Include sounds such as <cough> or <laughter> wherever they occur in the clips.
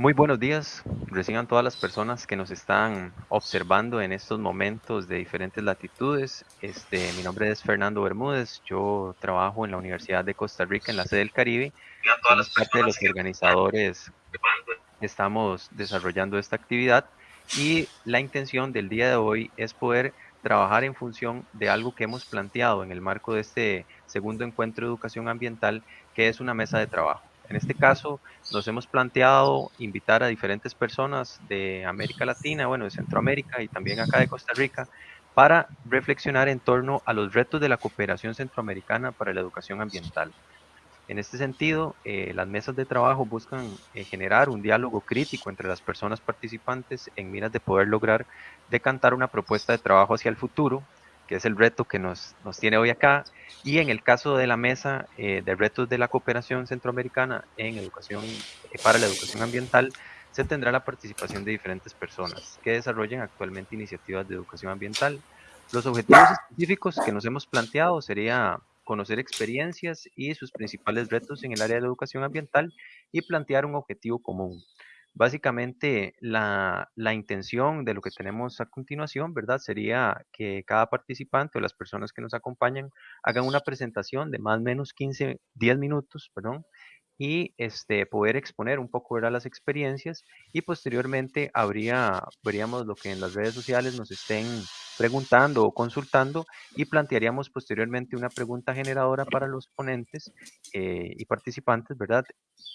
Muy buenos días, reciban todas las personas que nos están observando en estos momentos de diferentes latitudes. Este, mi nombre es Fernando Bermúdez, yo trabajo en la Universidad de Costa Rica en la sede del Caribe. Somos parte de los organizadores estamos desarrollando esta actividad y la intención del día de hoy es poder trabajar en función de algo que hemos planteado en el marco de este segundo encuentro de educación ambiental, que es una mesa de trabajo. En este caso, nos hemos planteado invitar a diferentes personas de América Latina, bueno, de Centroamérica y también acá de Costa Rica, para reflexionar en torno a los retos de la cooperación centroamericana para la educación ambiental. En este sentido, eh, las mesas de trabajo buscan eh, generar un diálogo crítico entre las personas participantes en miras de poder lograr decantar una propuesta de trabajo hacia el futuro que es el reto que nos, nos tiene hoy acá. Y en el caso de la mesa eh, de retos de la cooperación centroamericana en educación eh, para la educación ambiental, se tendrá la participación de diferentes personas que desarrollen actualmente iniciativas de educación ambiental. Los objetivos específicos que nos hemos planteado sería conocer experiencias y sus principales retos en el área de educación ambiental y plantear un objetivo común. Básicamente, la, intención de lo que tenemos a continuación, ¿verdad? Sería que cada participante o las personas que nos acompañan hagan una presentación de más o menos 15, 10 minutos, perdón, y este, poder exponer un poco ¿verdad? las experiencias y posteriormente habría, veríamos lo que en las redes sociales nos estén preguntando o consultando y plantearíamos posteriormente una pregunta generadora para los ponentes eh, y participantes, ¿verdad?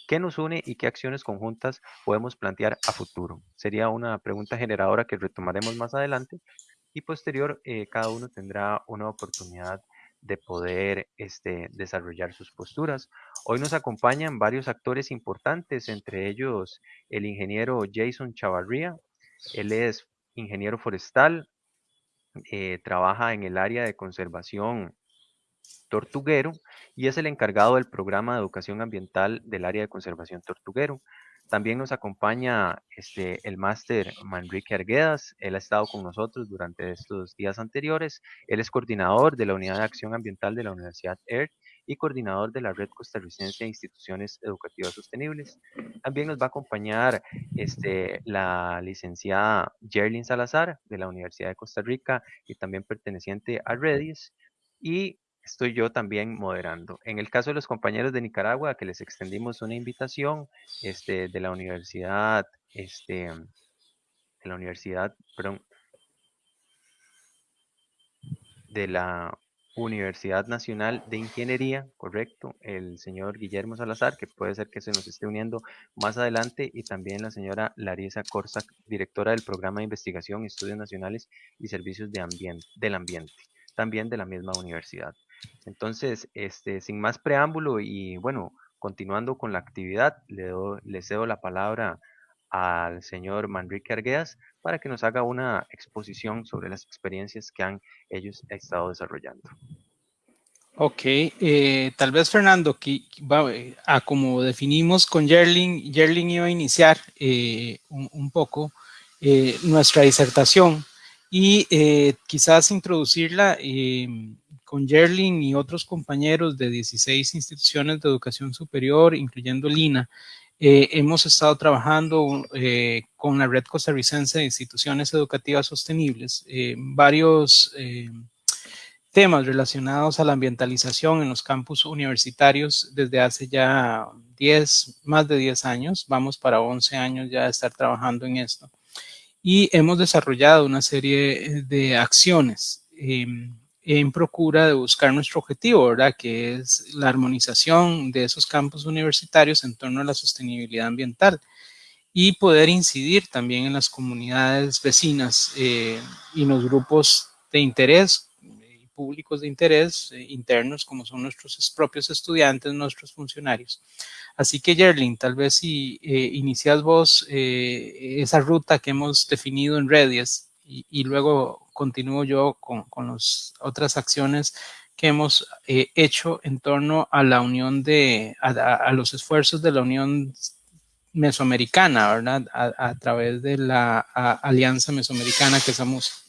¿Qué nos une y qué acciones conjuntas podemos plantear a futuro? Sería una pregunta generadora que retomaremos más adelante y posterior eh, cada uno tendrá una oportunidad de poder este, desarrollar sus posturas. Hoy nos acompañan varios actores importantes, entre ellos el ingeniero Jason Chavarría. Él es ingeniero forestal, eh, trabaja en el área de conservación tortuguero y es el encargado del programa de educación ambiental del área de conservación tortuguero. También nos acompaña este, el máster Manrique Arguedas. Él ha estado con nosotros durante estos días anteriores. Él es coordinador de la Unidad de Acción Ambiental de la Universidad ERT y coordinador de la Red Costarricense de Instituciones Educativas Sostenibles. También nos va a acompañar este, la licenciada Jerlyn Salazar de la Universidad de Costa Rica y también perteneciente a Redis. Y estoy yo también moderando. En el caso de los compañeros de Nicaragua, que les extendimos una invitación este, de la universidad, este, de la universidad, perdón, de la Universidad Nacional de Ingeniería, correcto, el señor Guillermo Salazar, que puede ser que se nos esté uniendo más adelante, y también la señora Larisa Corsac, directora del Programa de Investigación, Estudios Nacionales y Servicios de ambiente, del Ambiente, también de la misma universidad. Entonces, este, sin más preámbulo y bueno, continuando con la actividad, le, le cedo la palabra al señor Manrique Arguedas para que nos haga una exposición sobre las experiencias que han ellos estado desarrollando. Ok, eh, tal vez Fernando, que, eh, a como definimos con Yerling, Yerling iba a iniciar eh, un, poco nuestra disertación y quizás introducirla con Yerling y otros compañeros de 16 instituciones de educación superior, incluyendo Lina, eh, hemos estado trabajando eh, con la Red Costarricense de Instituciones Educativas Sostenibles, eh, varios temas relacionados a la ambientalización en los campus universitarios desde hace ya 10, más de 10 años, vamos para 11 años ya de estar trabajando en esto. Y hemos desarrollado una serie de acciones en procura de buscar nuestro objetivo, ¿verdad? Que es la armonización de esos campos universitarios en torno a la sostenibilidad ambiental y poder incidir también en las comunidades vecinas eh, y los grupos de interés y públicos de interés eh, internos como son nuestros propios estudiantes, nuestros funcionarios. Así que Yerlin, tal vez si eh, inicias vos esa ruta que hemos definido en Redies y, luego continúo yo con, las otras acciones que hemos eh, hecho en torno a la unión de, a, los esfuerzos de la Unión Mesoamericana, ¿verdad? A, través de la Alianza Mesoamericana que somos.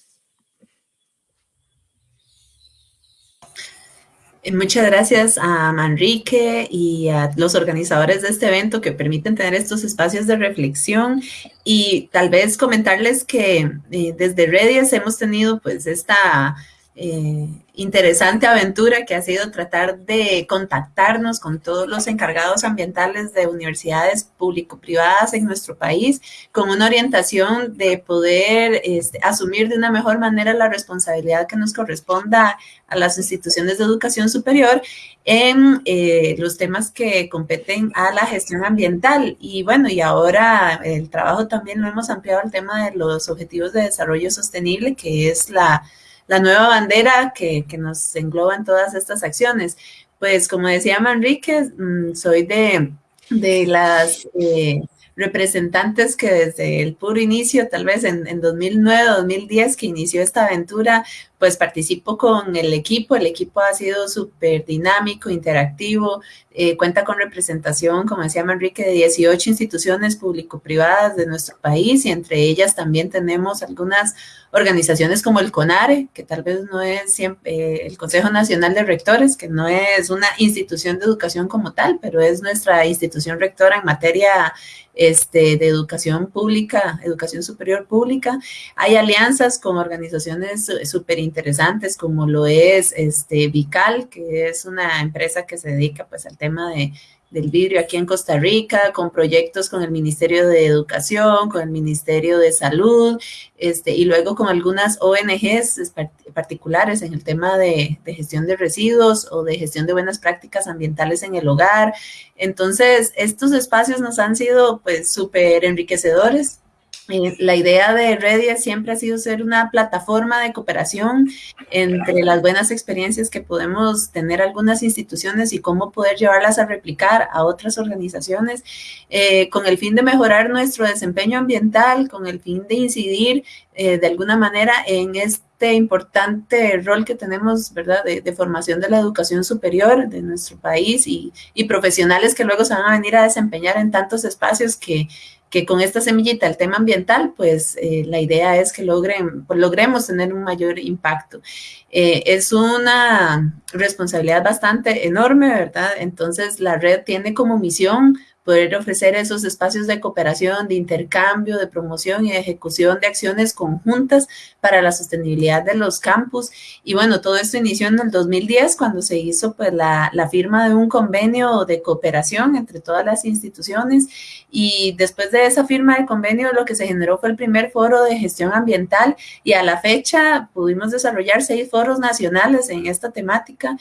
Muchas gracias a Manrique y a los organizadores de este evento que permiten tener estos espacios de reflexión y tal vez comentarles que eh, desde Redies hemos tenido pues esta eh, interesante aventura que ha sido tratar de contactarnos con todos los encargados ambientales de universidades público-privadas en nuestro país, con una orientación de poder este, asumir de una mejor manera la responsabilidad que nos corresponda a las instituciones de educación superior en eh, los temas que competen a la gestión ambiental. Y bueno, y ahora el trabajo también lo hemos ampliado al tema de los objetivos de desarrollo sostenible, que es la la nueva bandera que, nos engloba en todas estas acciones. Pues como decía Manrique, mm, soy de, de las eh, representantes que desde el puro inicio, tal vez en, en 2009, 2010, que inició esta aventura, pues participo con el equipo. El equipo ha sido súper dinámico, interactivo, eh, cuenta con representación, como decía Manrique, de 18 instituciones público-privadas de nuestro país y entre ellas también tenemos algunas organizaciones como el CONARE, que tal vez no es siempre eh, el Consejo Nacional de Rectores, que no es una institución de educación como tal, pero es nuestra institución rectora en materia este, de educación pública, educación superior pública. Hay alianzas con organizaciones súper interesantes como lo es este, Vical, que es una empresa que se dedica pues al tema de del vidrio aquí en Costa Rica, con proyectos con el Ministerio de Educación, con el Ministerio de Salud, este, y luego con algunas ONGs particulares en el tema de, gestión de residuos o de gestión de buenas prácticas ambientales en el hogar. Entonces, estos espacios nos han sido pues súper enriquecedores eh, la idea de Redia siempre ha sido ser una plataforma de cooperación entre las buenas experiencias que podemos tener algunas instituciones y cómo poder llevarlas a replicar a otras organizaciones eh, con el fin de mejorar nuestro desempeño ambiental, con el fin de incidir eh, de alguna manera en este importante rol que tenemos, ¿verdad?, de, formación de la educación superior de nuestro país y, y profesionales que luego se van a venir a desempeñar en tantos espacios que que con esta semillita, el tema ambiental, pues eh, la idea es que logren, pues, logremos tener un mayor impacto. Eh, es una responsabilidad bastante enorme, ¿verdad? Entonces la red tiene como misión poder ofrecer esos espacios de cooperación, de intercambio, de promoción y de ejecución de acciones conjuntas para la sostenibilidad de los campus. Y bueno, todo esto inició en el 2010 cuando se hizo pues la, la firma de un convenio de cooperación entre todas las instituciones y después de esa firma de convenio lo que se generó fue el primer foro de gestión ambiental y a la fecha pudimos desarrollar seis foros nacionales en esta temática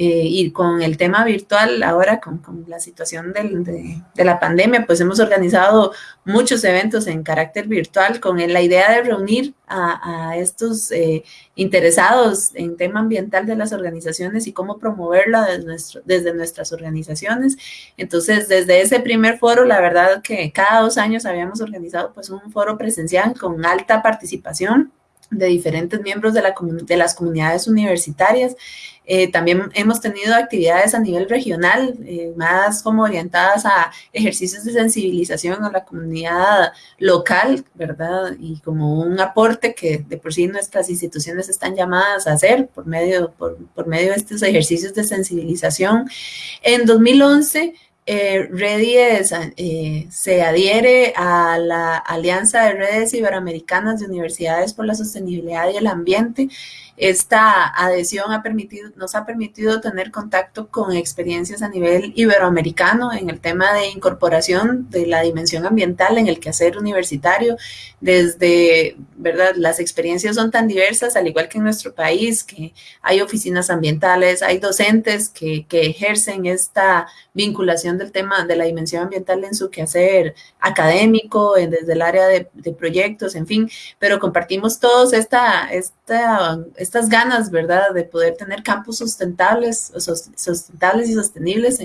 eh, y con el tema virtual ahora, con, la situación de, la pandemia, pues hemos organizado muchos eventos en carácter virtual con la idea de reunir a, estos eh, interesados en tema ambiental de las organizaciones y cómo promoverla desde, nuestro, desde nuestras organizaciones. Entonces, desde ese primer foro, la verdad que cada dos años habíamos organizado pues un foro presencial con alta participación de diferentes miembros de, la, de las comunidades universitarias eh, también hemos tenido actividades a nivel regional, eh, más como orientadas a ejercicios de sensibilización a la comunidad local, ¿verdad? Y como un aporte que de por sí nuestras instituciones están llamadas a hacer por medio, por, por medio de estos ejercicios de sensibilización. En 2011 eh, eh, se adhiere a la Alianza de Redes Iberoamericanas de Universidades por la Sostenibilidad y el Ambiente. Esta adhesión nos ha permitido tener contacto con experiencias a nivel iberoamericano en el tema de incorporación de la dimensión ambiental en el quehacer universitario. Desde, ¿verdad? Las experiencias son tan diversas, al igual que en nuestro país, que hay oficinas ambientales, hay docentes que, que ejercen esta vinculación del tema de la dimensión ambiental en su quehacer académico, desde el área de, proyectos, en fin, pero compartimos todos esta, estas ganas, ¿verdad?, de poder tener campus sustentables, sustentables y sostenibles.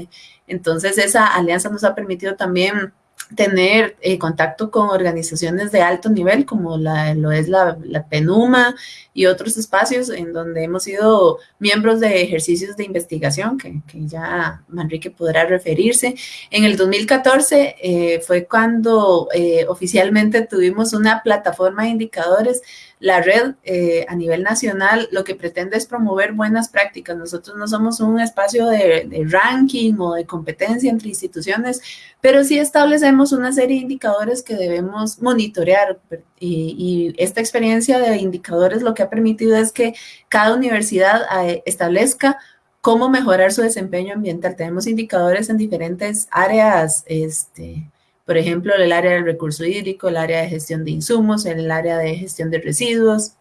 Entonces, esa alianza nos ha permitido también tener eh, contacto con organizaciones de alto nivel como la, lo es la, la, PENUMA y otros espacios en donde hemos sido miembros de ejercicios de investigación que, que ya Manrique podrá referirse. En el 2014 eh, fue cuando eh, oficialmente tuvimos una plataforma de indicadores la red eh, a nivel nacional lo que pretende es promover buenas prácticas. Nosotros no somos un espacio de, ranking o de competencia entre instituciones, pero sí establecemos una serie de indicadores que debemos monitorear. Y, esta experiencia de indicadores lo que ha permitido es que cada universidad eh, establezca cómo mejorar su desempeño ambiental. Tenemos indicadores en diferentes áreas este, por ejemplo, el área del recurso hídrico, el área de gestión de insumos, el área de gestión de residuos,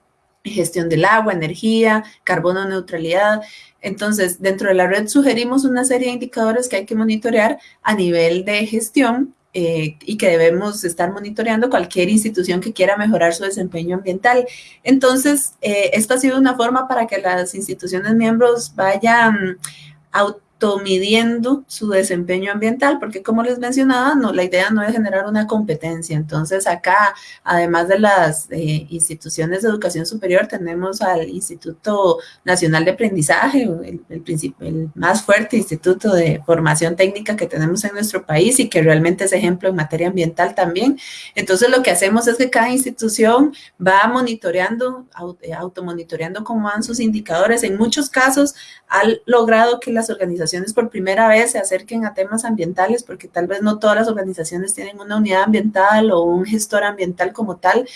gestión del agua, energía, carbono neutralidad. Entonces, dentro de la red sugerimos una serie de indicadores que hay que monitorear a nivel de gestión eh, y que debemos estar monitoreando cualquier institución que quiera mejorar su desempeño ambiental. Entonces, eh, esto ha sido una forma para que las instituciones miembros vayan a midiendo su desempeño ambiental, porque como les mencionaba, no, la idea no es generar una competencia. Entonces acá, además de las eh, instituciones de educación superior, tenemos al Instituto Nacional de Aprendizaje, el, el, más fuerte instituto de formación técnica que tenemos en nuestro país y que realmente es ejemplo en materia ambiental también. Entonces lo que hacemos es que cada institución va monitoreando, automonitoreando cómo van sus indicadores. En muchos casos ha logrado que las organizaciones por primera vez se acerquen a temas ambientales, porque tal vez no todas las organizaciones tienen una unidad ambiental o un gestor ambiental como tal.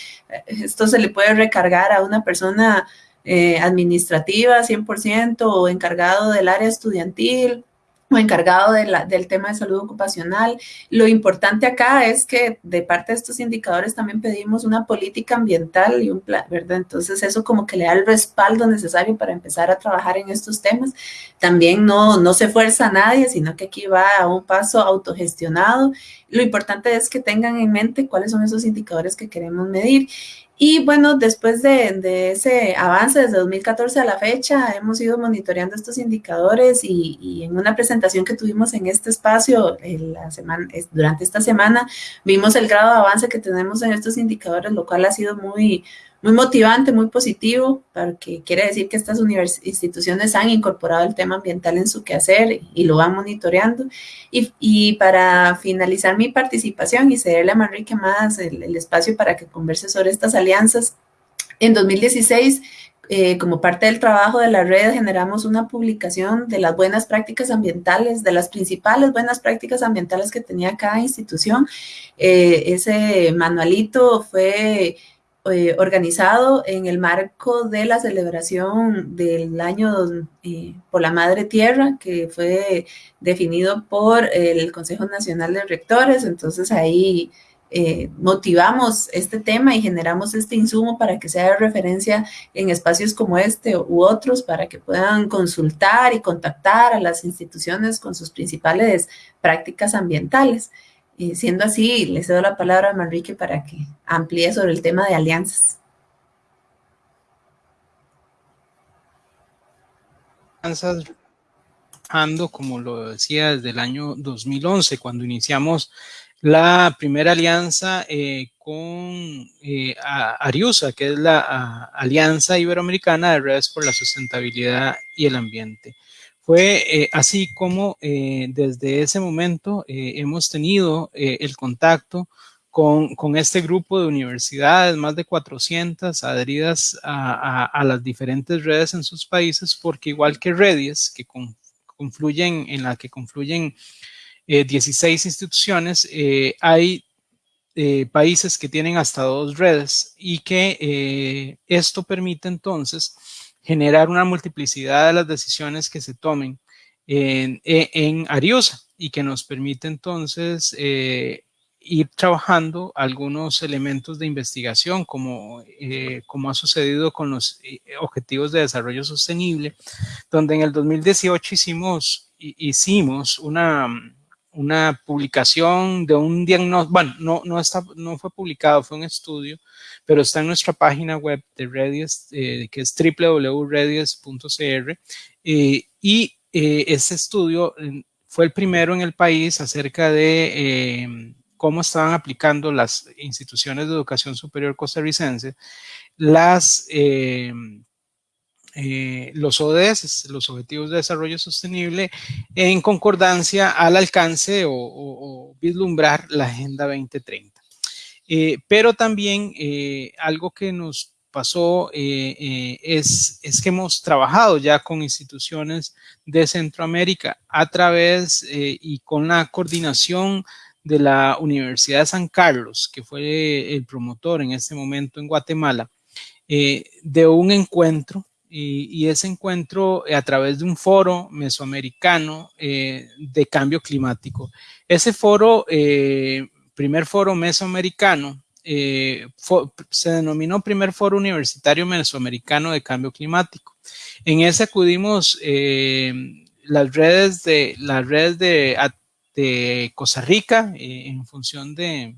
Esto se le puede recargar a una persona eh, administrativa 100% o encargado del área estudiantil o encargado del tema de salud ocupacional. Lo importante acá es que de parte de estos indicadores también pedimos una política ambiental y un plan, ¿verdad? Entonces eso como que le da el respaldo necesario para empezar a trabajar en estos temas. También no, no se fuerza a nadie, sino que aquí va a un paso autogestionado. Lo importante es que tengan en mente cuáles son esos indicadores que queremos medir. Y bueno, después de, ese avance desde 2014 a la fecha, hemos ido monitoreando estos indicadores y, en una presentación que tuvimos en este espacio la semana, durante esta semana, vimos el grado de avance que tenemos en estos indicadores, lo cual ha sido muy, muy motivante, muy positivo, porque quiere decir que estas instituciones han incorporado el tema ambiental en su quehacer y lo van monitoreando. Y, para finalizar mi participación y cederle a Manrique más el, espacio para que converse sobre estas alianzas, en 2016 eh, como parte del trabajo de la red, generamos una publicación de las buenas prácticas ambientales, de las principales buenas prácticas ambientales que tenía cada institución. Eh, ese manualito fue eh, organizado en el marco de la celebración del año eh, por la Madre Tierra, que fue definido por el Consejo Nacional de Rectores. Entonces ahí eh, motivamos este tema y generamos este insumo para que sea de referencia en espacios como este u otros, para que puedan consultar y contactar a las instituciones con sus principales prácticas ambientales. Y siendo así, le cedo la palabra a Manrique para que amplíe sobre el tema de alianzas. Alianzas, como lo decía, desde el año 2011, cuando iniciamos la primera alianza eh, con eh, Ariusa, que es la Alianza Iberoamericana de Redes por la Sustentabilidad y el Ambiente. Fue eh, así como eh, desde ese momento eh, hemos tenido el contacto con, con, este grupo de universidades, más de 400 adheridas a, las diferentes redes en sus países, porque igual que redes que confluyen, en la que confluyen 16 instituciones, hay países que tienen hasta dos redes y que esto permite entonces generar una multiplicidad de las decisiones que se tomen en, e, Ariosa y que nos permite entonces eh, ir trabajando algunos elementos de investigación como, eh, como ha sucedido con los eh, objetivos de desarrollo sostenible, donde en el 2018 hicimos, hicimos una, una publicación de un diagnóstico, bueno, no, no, está, no fue publicado, fue un estudio, pero está en nuestra página web de Redies, eh, que es www.redies.cr, eh, y eh, estudio fue el primero en el país acerca de cómo estaban aplicando las instituciones de educación superior costarricense las eh, los ODS, los Objetivos de Desarrollo Sostenible, en concordancia al alcance o, vislumbrar la Agenda 2030. Eh, pero también eh, algo que nos pasó es, es, que hemos trabajado ya con instituciones de Centroamérica a través y con la coordinación de la Universidad de San Carlos, que fue el promotor en este momento en Guatemala, de un encuentro y, ese encuentro a través de un foro mesoamericano de cambio climático. Ese foro, primer foro mesoamericano, eh, se denominó Primer Foro Universitario Mesoamericano de Cambio Climático. En ese acudimos eh, las redes de, las redes de, Costa Rica eh, en función de,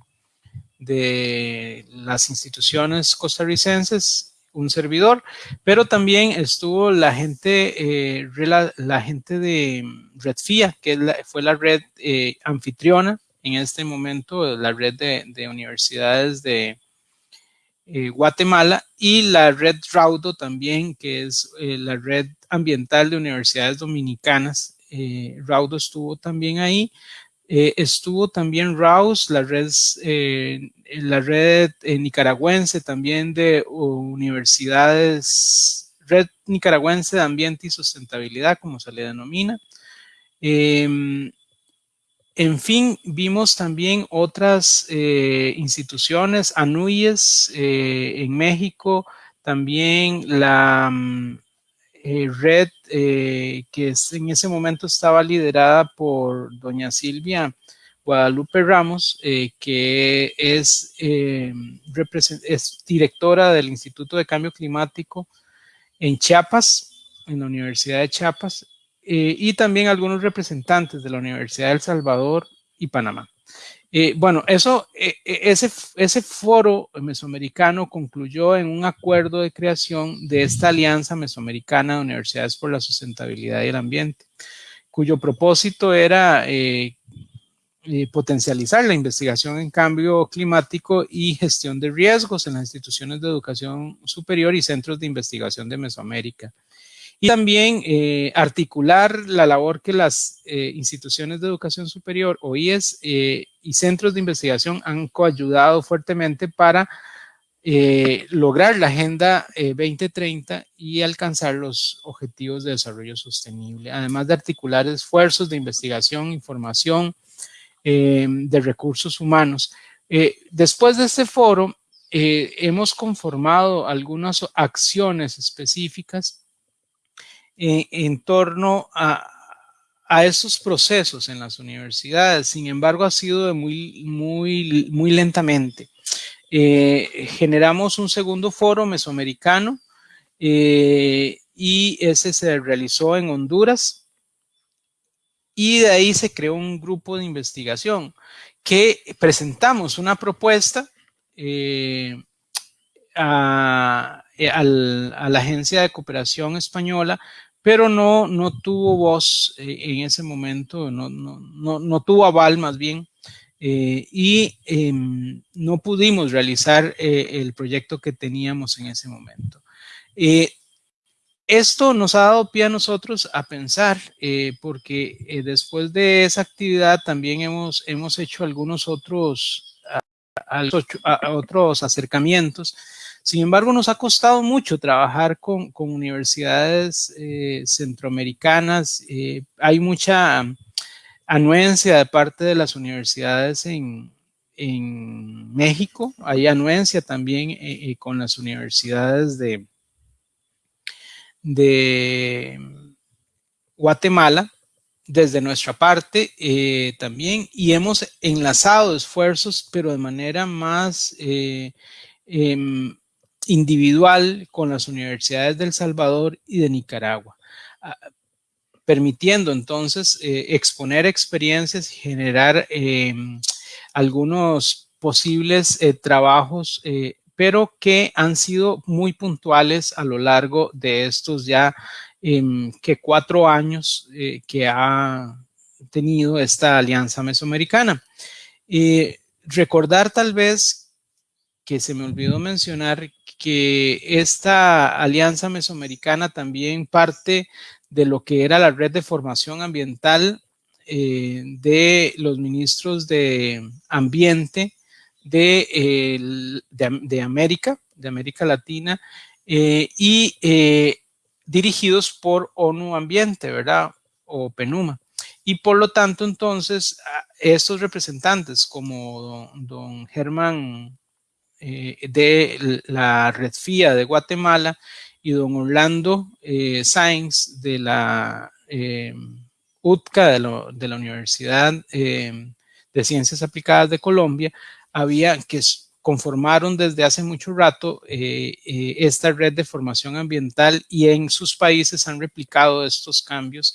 de las instituciones costarricenses un servidor, pero también estuvo la gente, la, gente de Redfia, que fue la red anfitriona en este momento la red de, universidades de eh, Guatemala y la red Raudo también, que es eh, la red ambiental de universidades dominicanas. Eh, Raudo estuvo también ahí. Estuvo también RAUS, la red, la red nicaragüense también de universidades, red nicaragüense de ambiente y sustentabilidad, como se le denomina. Em, en fin, vimos también otras eh, instituciones, ANUYES eh, en México, también la mm, eh, que en ese momento estaba liderada por doña Silvia Guadalupe Ramos, que es, es directora del Instituto de Cambio Climático en Chiapas, en la Universidad de Chiapas, eh, y también algunos representantes de la Universidad de El Salvador y Panamá. Eh, bueno, eso, eh, ese, ese foro mesoamericano concluyó en un acuerdo de creación de esta Alianza Mesoamericana de Universidades por la Sustentabilidad y el Ambiente, cuyo propósito era potencializar la investigación en cambio climático y gestión de riesgos en las instituciones de educación superior y centros de investigación de Mesoamérica. Y también eh, articular la labor que las eh, instituciones de educación superior, OIES eh, y centros de investigación han coayudado fuertemente para lograr la Agenda 2030 y alcanzar los objetivos de desarrollo sostenible, además de articular esfuerzos de investigación, información, de recursos humanos. después de este foro, hemos conformado algunas acciones específicas en, torno a, a esos procesos en las universidades. Sin embargo, ha sido de muy, muy, muy lentamente. Eh, generamos un segundo foro mesoamericano eh, y ese se realizó en Honduras y de ahí se creó un grupo de investigación que presentamos una propuesta eh, a, la Agencia de Cooperación Española pero no, no tuvo voz eh, en ese momento, no, no, no, tuvo aval más bien, eh, y em, no pudimos realizar eh, el proyecto que teníamos en ese momento. esto nos ha dado pie a nosotros a pensar, porque después de esa actividad también hemos, hemos hecho algunos otros, otros acercamientos sin embargo, nos ha costado mucho trabajar con, universidades eh, centroamericanas. Eh, hay mucha anuencia de parte de las universidades en, México. Hay anuencia también eh, con las universidades de, Guatemala desde nuestra parte también y hemos enlazado esfuerzos pero de manera más em, individual con las universidades del Salvador y de Nicaragua, ah, permitiendo entonces eh, exponer experiencias y generar em, algunos posibles eh, trabajos, eh, pero que han sido muy puntuales a lo largo de estos ya em, que cuatro años que ha tenido esta alianza mesoamericana. recordar tal vez que se me olvidó mencionar que esta alianza mesoamericana también parte de lo que era la red de formación ambiental eh, de los ministros de ambiente de, de, América, de América Latina y dirigidos por ONU Ambiente, ¿verdad? O PENUMA. Y por lo tanto, entonces, estos representantes como don, Germán eh, de la Red FIA de Guatemala y don Orlando eh, Sainz de la eh, UTCA de, la Universidad de Ciencias Aplicadas de Colombia, había que conformaron desde hace mucho rato esta red de formación ambiental y en sus países han replicado estos cambios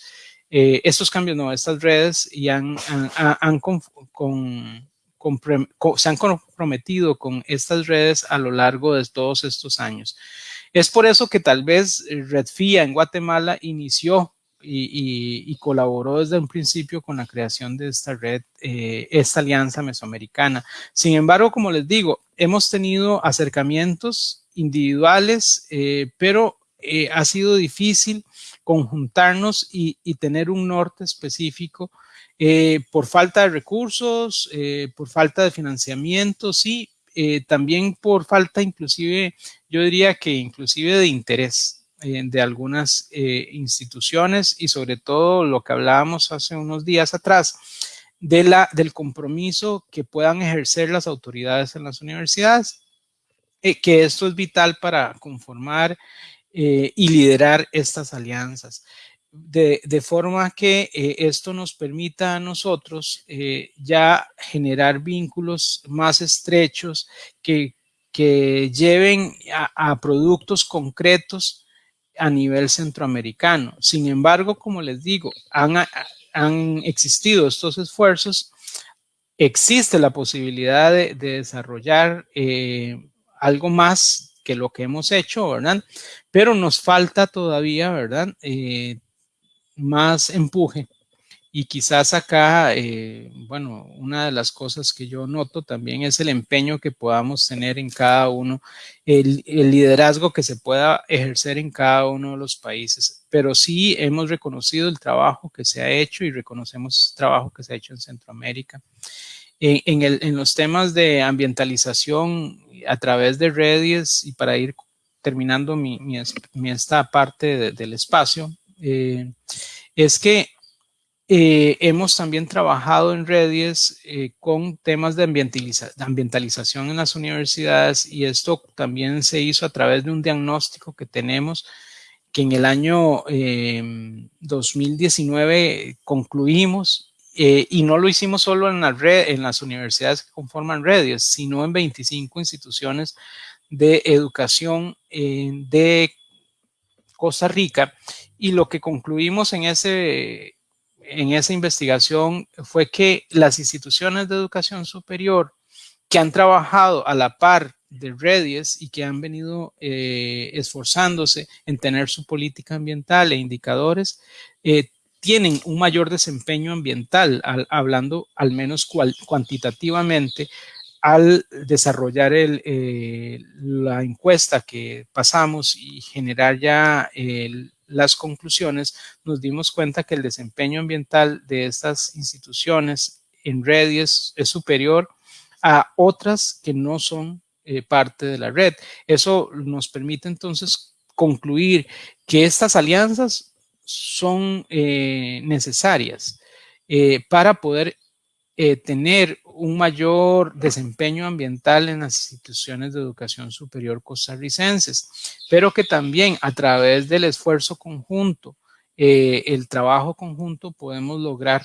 eh, estos cambios, no, estas redes y han, han, con, se han comprometido con estas redes a lo largo de todos estos años. Es por eso que tal vez Redfia en Guatemala inició y, colaboró desde un principio con la creación de esta red, eh, esta alianza mesoamericana. Sin embargo, como les digo, hemos tenido acercamientos individuales, eh, pero ha sido difícil conjuntarnos y, tener un norte específico eh, por falta de recursos, eh, por falta de financiamiento, sí, eh, también por falta inclusive, yo diría que inclusive de interés de algunas instituciones y sobre todo lo que hablábamos hace unos días atrás, de la, del compromiso que puedan ejercer las autoridades en las universidades, que esto es vital para conformar y liderar estas alianzas. De, forma que eh, esto nos permita a nosotros eh, ya generar vínculos más estrechos que, que lleven a, productos concretos a nivel centroamericano. Sin embargo, como les digo, han, han existido estos esfuerzos, existe la posibilidad de, de desarrollar algo más que lo que hemos hecho, ¿verdad? Pero nos falta todavía, ¿verdad? Eh, más empuje. Y quizás acá, eh, bueno, una de las cosas que yo noto también es el empeño que podamos tener en cada uno, el, liderazgo que se pueda ejercer en cada uno de los países. Pero sí hemos reconocido el trabajo que se ha hecho y reconocemos el trabajo que se ha hecho en Centroamérica. En, los temas de ambientalización a través de redes y para ir terminando mi, esta parte del espacio, eh, es que eh, hemos también trabajado en redes eh, con temas de, ambientalización en las universidades y esto también se hizo a través de un diagnóstico que tenemos que en el año 2019 concluimos y no lo hicimos solo en las universidades que conforman redes, sino en 25 instituciones de educación de Costa Rica. Y lo que concluimos en, ese, en esa investigación fue que las instituciones de educación superior que han trabajado a la par de redes y que han venido eh, esforzándose en tener su política ambiental e indicadores, eh, tienen un mayor desempeño ambiental, hablando al menos cuantitativamente, al desarrollar el, eh, la encuesta que pasamos y generar ya las conclusiones, nos dimos cuenta que el desempeño ambiental de estas instituciones en redes es superior a otras que no son eh, parte de la red. Eso nos permite entonces concluir que estas alianzas son eh, necesarias eh, para poder tener un mayor desempeño ambiental en las instituciones de educación superior costarricenses, pero que también a través del esfuerzo conjunto, el trabajo conjunto, podemos lograr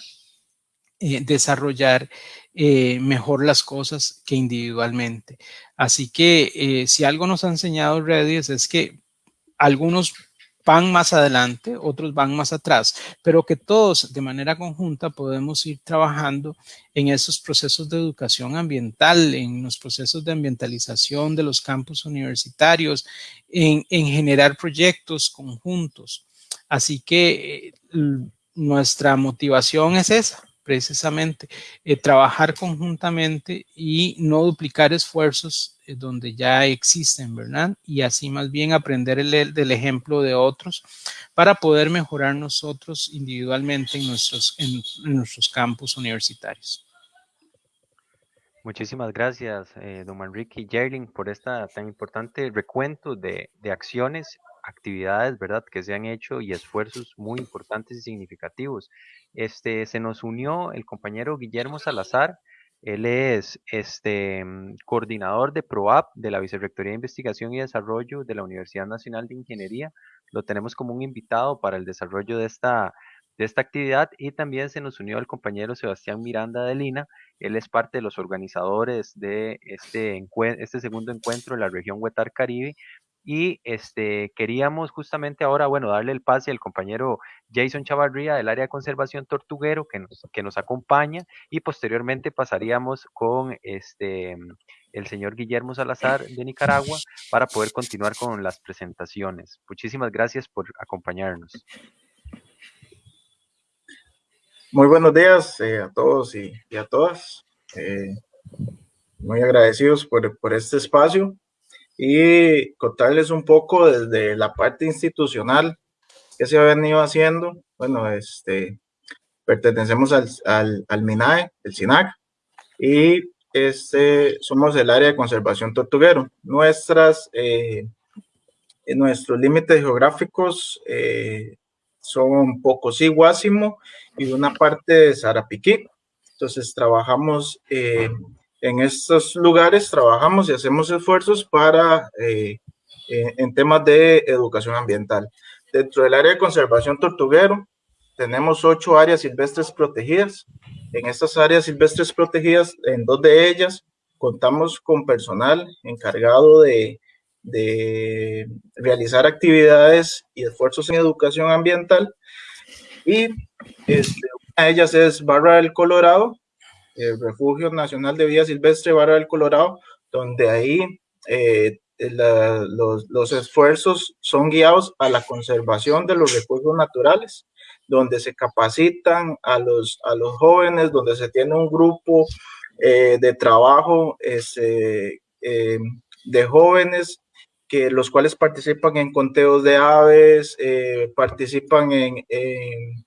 desarrollar mejor las cosas que individualmente. Así que si algo nos ha enseñado Redis es que algunos van más adelante, otros van más atrás, pero que todos de manera conjunta podemos ir trabajando en esos procesos de educación ambiental, en los procesos de ambientalización de los campus universitarios, en, generar proyectos conjuntos. Así que eh, nuestra motivación es esa, precisamente, eh, trabajar conjuntamente y no duplicar esfuerzos donde ya existen, ¿verdad? Y así más bien aprender el, del ejemplo de otros para poder mejorar nosotros individualmente en nuestros, en, nuestros campus universitarios. Muchísimas gracias, eh, don Manrique y Jerling, por esta tan importante recuento de, de, acciones, actividades, ¿verdad?, que se han hecho y esfuerzos muy importantes y significativos. Este, se nos unió el compañero Guillermo Salazar, él es este, coordinador de PROAP de la Vicerrectoría de Investigación y Desarrollo de la Universidad Nacional de Ingeniería. Lo tenemos como un invitado para el desarrollo de esta de esta actividad y también se nos unió el compañero Sebastián Miranda de Lina. Él es parte de los organizadores de este, este segundo encuentro en la región Huetar Caribe y este, queríamos justamente ahora, bueno, darle el pase al compañero Jason Chavarría del área de conservación tortuguero que nos, que nos acompaña y posteriormente pasaríamos con este, el señor Guillermo Salazar de Nicaragua para poder continuar con las presentaciones. Muchísimas gracias por acompañarnos. Muy buenos días eh, a todos y, a todas. Eh, muy agradecidos por, por, este espacio y contarles un poco desde la parte institucional que se ha venido haciendo. Bueno, este, pertenecemos al, al, MINAE, el SINAC, y este, somos el área de conservación tortuguero. Nuestras, eh, nuestros límites geográficos eh, son Pocosí, Guásimo y una parte de Sarapiquí. Entonces trabajamos en estos lugares, trabajamos y hacemos esfuerzos para eh, en temas de educación ambiental. Dentro del área de conservación tortuguero tenemos ocho áreas silvestres protegidas. En estas áreas silvestres protegidas, en dos de ellas, contamos con personal encargado de de realizar actividades y esfuerzos en educación ambiental. Y este, una de ellas es Barra del Colorado, el Refugio Nacional de Vida Silvestre Barra del Colorado, donde ahí eh, los, los, esfuerzos son guiados a la conservación de los recursos naturales, donde se capacitan a los, a los jóvenes, donde se tiene un grupo eh, de trabajo este, eh, de jóvenes que los cuales participan en conteos de aves, eh, participan en, en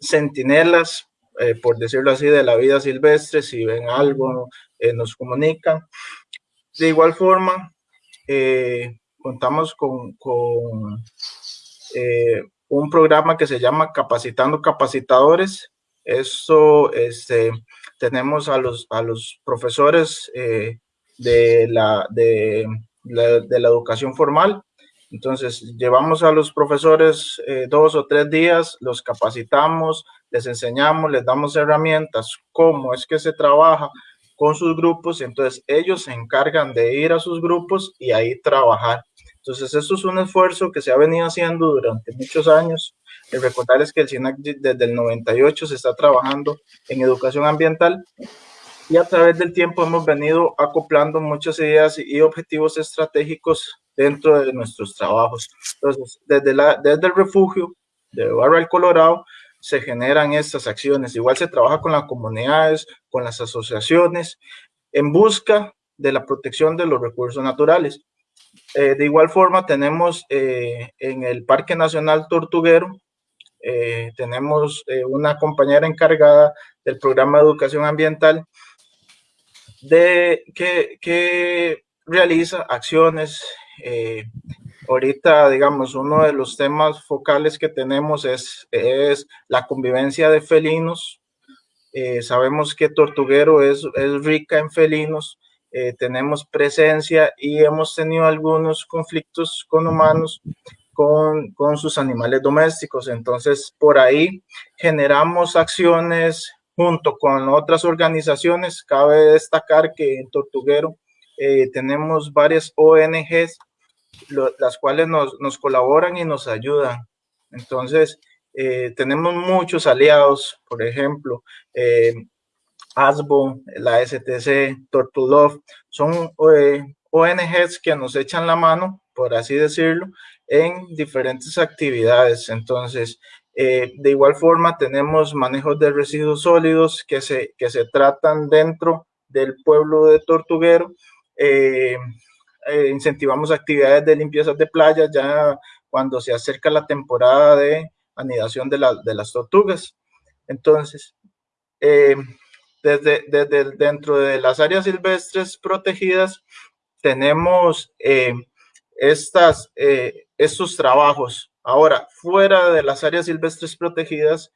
centinelas, eh, por decirlo así, de la vida silvestre, si ven algo, eh, nos comunican. De igual forma, contamos con, con un programa que se llama Capacitando Capacitadores. Eso, este, tenemos a los, a los profesores de la, de de la educación formal. Entonces, llevamos a los profesores eh, dos o tres días, los capacitamos, les enseñamos, les damos herramientas, cómo es que se trabaja con sus grupos. Entonces, ellos se encargan de ir a sus grupos y ahí trabajar. Entonces, esto es un esfuerzo que se ha venido haciendo durante muchos años. El recordarles que el SINAC desde el 98 se está trabajando en educación ambiental y a través del tiempo hemos venido acoplando muchas ideas y objetivos estratégicos dentro de nuestros trabajos. Entonces, desde, la, desde el refugio de Barra del Colorado se generan estas acciones. Igual se trabaja con las comunidades, con las asociaciones, en busca de la protección de los recursos naturales. Eh, de igual forma, tenemos eh, en el Parque Nacional Tortuguero, eh, tenemos una compañera encargada del programa de educación ambiental de que, realiza acciones. Ahorita, digamos, uno de los temas focales que tenemos es, es la convivencia de felinos. Eh, sabemos que Tortuguero es, es rica en felinos, eh, tenemos presencia y hemos tenido algunos conflictos con humanos con, con, sus animales domésticos. Entonces, por ahí generamos acciones junto con otras organizaciones. Cabe destacar que en Tortuguero eh, tenemos varias ONGs, las cuales nos, colaboran y nos ayudan. Entonces, eh, tenemos muchos aliados, por ejemplo, eh, ASBO, la STC, Tortulov, son ONGs que nos echan la mano, por así decirlo, en diferentes actividades. Entonces, eh, de igual forma, tenemos manejos de residuos sólidos que se, que se tratan dentro del pueblo de Tortuguero. Eh, eh, incentivamos actividades de limpieza de playas ya cuando se acerca la temporada de anidación de, de las tortugas. Entonces, desde, desde dentro de las áreas silvestres protegidas tenemos eh, estas, eh, estos trabajos. Ahora, fuera de las áreas silvestres protegidas,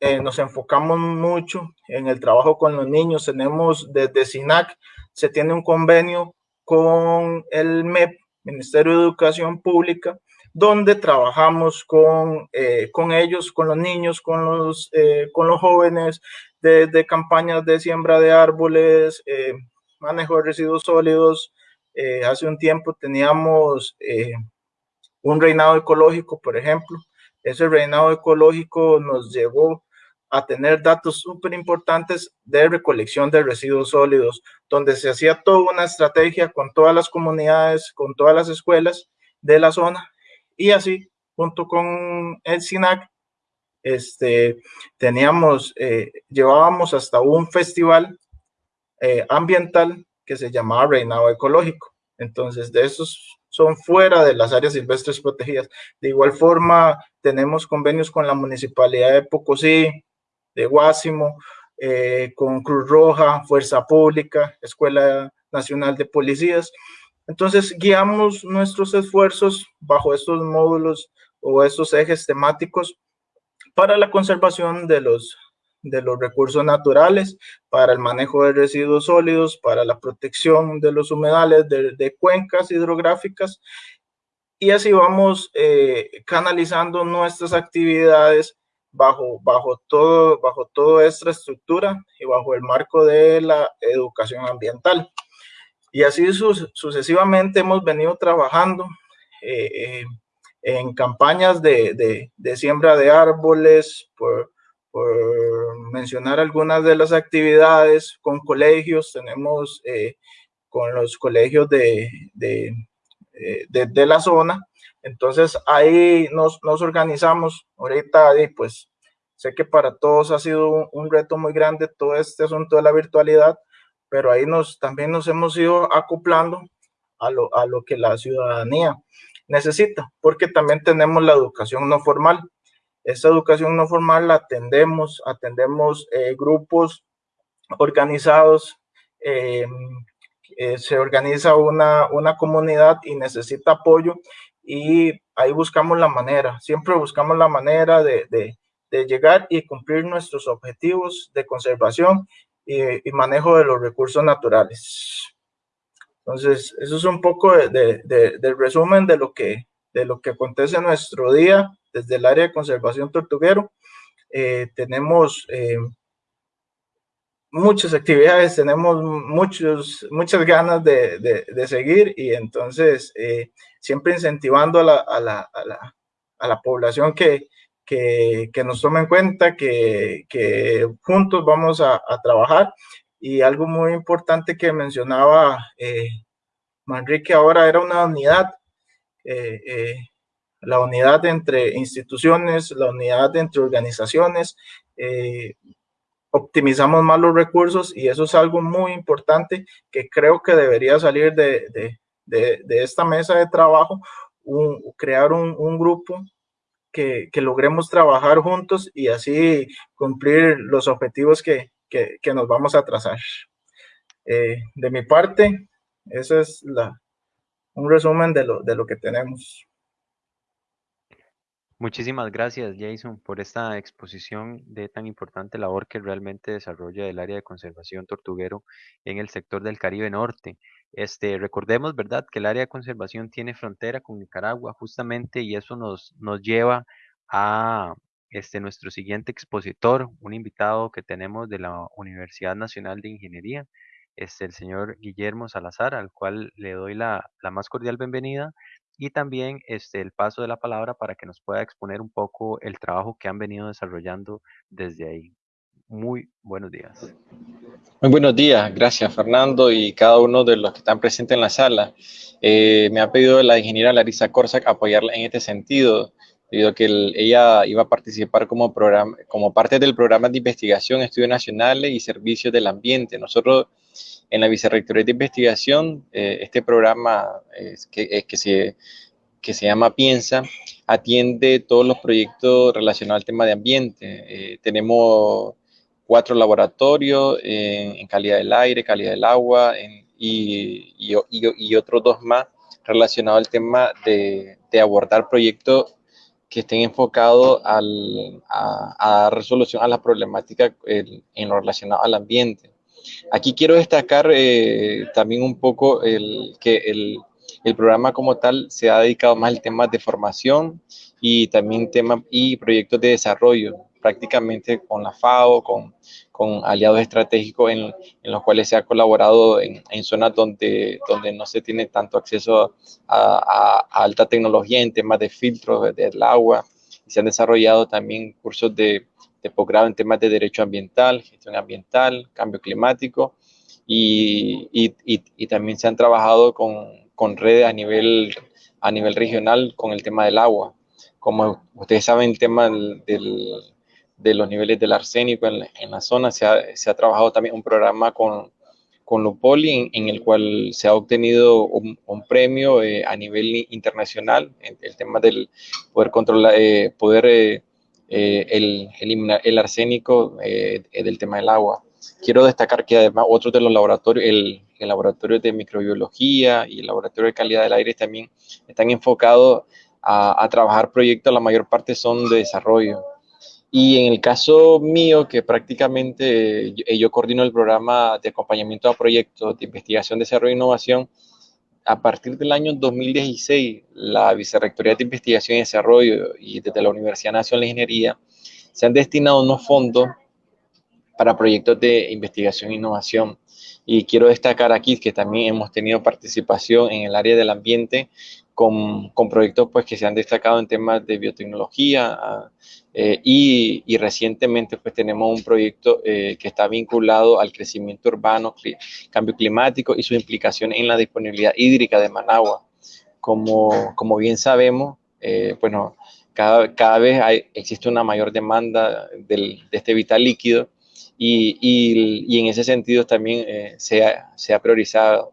eh, nos enfocamos mucho en el trabajo con los niños. Tenemos desde SINAC, se tiene un convenio con el MEP, Ministerio de Educación Pública, donde trabajamos con, eh, con ellos, con los niños, con los, eh, con los jóvenes, desde campañas de siembra de árboles, manejo de residuos sólidos. hace un tiempo teníamos un reinado ecológico, por ejemplo. Ese reinado ecológico nos llevó a tener datos súper importantes de recolección de residuos sólidos, donde se hacía toda una estrategia con todas las comunidades, con todas las escuelas de la zona y así, junto con el SINAC, este, teníamos, eh, llevábamos hasta un festival eh, ambiental que se llamaba Reinado Ecológico. Entonces, de esos son fuera de las áreas silvestres protegidas. De igual forma, tenemos convenios con la Municipalidad de Pocosí, de Guásimo, eh, con Cruz Roja, Fuerza Pública, Escuela Nacional de Policías. Entonces, guiamos nuestros esfuerzos bajo estos módulos o estos ejes temáticos para la conservación de los, de los recursos naturales, para el manejo de residuos sólidos, para la protección de los humedales, de, cuencas hidrográficas. Y así vamos eh, canalizando nuestras actividades bajo, bajo, todo, bajo toda esta estructura y bajo el marco de la educación ambiental. Y así sucesivamente hemos venido trabajando eh, eh, en campañas de, de, siembra de árboles, por, mencionar algunas de las actividades con colegios, tenemos eh, con los colegios de, de la zona, entonces ahí nos, nos organizamos. Ahorita, pues sé que para todos ha sido un, reto muy grande todo este asunto de la virtualidad, pero ahí nos, también nos hemos ido acoplando a lo, a lo que la ciudadanía necesita, porque también tenemos la educación no formal. Esa educación no formal la atendemos, atendemos eh, grupos organizados, eh, eh, se organiza una, una comunidad y necesita apoyo y ahí buscamos la manera, siempre buscamos la manera de, de, de llegar y cumplir nuestros objetivos de conservación y, manejo de los recursos naturales. Entonces, eso es un poco de, del resumen de lo, que, de lo que acontece en nuestro día desde el área de conservación tortuguero. Eh, tenemos eh, muchas actividades, tenemos muchos, muchas ganas de, de, seguir y entonces eh, siempre incentivando a la, a la, a la, a la población que, que, que, nos tome en cuenta, que, que juntos vamos a, trabajar. Y algo muy importante que mencionaba eh, Manrique ahora era una unidad, eh, eh, la unidad entre instituciones, la unidad entre organizaciones, optimizamos más los recursos y eso es algo muy importante que creo que debería salir de, de, de, esta mesa de trabajo, un, crear un, un grupo que, que, logremos trabajar juntos y así cumplir los objetivos que, que, que nos vamos a trazar. Eh, de mi parte, ese es la, un resumen de lo, de lo que tenemos. Muchísimas gracias, Jason, por esta exposición de tan importante labor que realmente desarrolla el área de conservación tortuguero en el sector del Caribe Norte. Este, recordemos, ¿verdad?, que el área de conservación tiene frontera con Nicaragua justamente y eso nos, nos lleva a este, nuestro siguiente expositor, un invitado que tenemos de la Universidad Nacional de Ingeniería, es el señor Guillermo Salazar, al cual le doy la, más cordial bienvenida y también este, el paso de la palabra para que nos pueda exponer un poco el trabajo que han venido desarrollando desde ahí. Muy buenos días. Muy buenos días, gracias Fernando y cada uno de los que están presentes en la sala. Eh, me ha pedido la ingeniera Larisa Corsac apoyarla en este sentido, debido a que ella iba a participar como, como parte del programa de investigación, estudios nacionales y servicios del ambiente. Nosotros en la Vicerrectoría de Investigación, eh, este programa que, que, se, que se llama Piensa, atiende todos los proyectos relacionados al tema de ambiente. Eh, tenemos cuatro laboratorios en, calidad del aire, calidad del agua y, otros dos más relacionados al tema de, abordar proyectos que estén enfocados al, a, dar resolución a las problemáticas en, lo relacionado al ambiente. Aquí quiero destacar eh, también un poco el, que el, el programa como tal se ha dedicado más al tema de formación y también temas y proyectos de desarrollo, prácticamente con la FAO, con, con aliados estratégicos en, en, los cuales se ha colaborado en, en, zonas donde, donde no se tiene tanto acceso a, a, alta tecnología en temas de filtros del agua. Se han desarrollado también cursos de, de posgrado en temas de derecho ambiental, gestión ambiental, cambio climático. Y, y, y, también se han trabajado con, con redes a nivel, a nivel regional con el tema del agua. Como ustedes saben, el tema del, de los niveles del arsénico en, en la zona, se ha, se ha, trabajado también un programa con, con Lupoli en, el cual se ha obtenido un, un premio eh, a nivel internacional, en el tema del poder controlar, eh, poder eh, eh el, eliminar el arsénico eh, del tema del agua. Quiero destacar que además otros de los laboratorios, el, el laboratorio de microbiología y el laboratorio de calidad del aire también están enfocados a, trabajar proyectos, la mayor parte son de desarrollo. Y en el caso mío, que prácticamente yo, yo coordino el programa de acompañamiento a proyectos de investigación, desarrollo e innovación, a partir del año 2016, la Vicerrectoría de Investigación y Desarrollo y desde la Universidad Nacional de Ingeniería se han destinado unos fondos para proyectos de investigación e innovación. Y quiero destacar aquí que también hemos tenido participación en el área del ambiente con, con proyectos pues, que se han destacado en temas de biotecnología eh, y, y, recientemente pues, tenemos un proyecto eh, que está vinculado al crecimiento urbano, cambio climático y su implicación en la disponibilidad hídrica de Managua. Como, como bien sabemos, eh, bueno, cada, cada vez hay, existe una mayor demanda del, de este vital líquido y, y, y en ese sentido también eh, se, ha, se, ha, priorizado.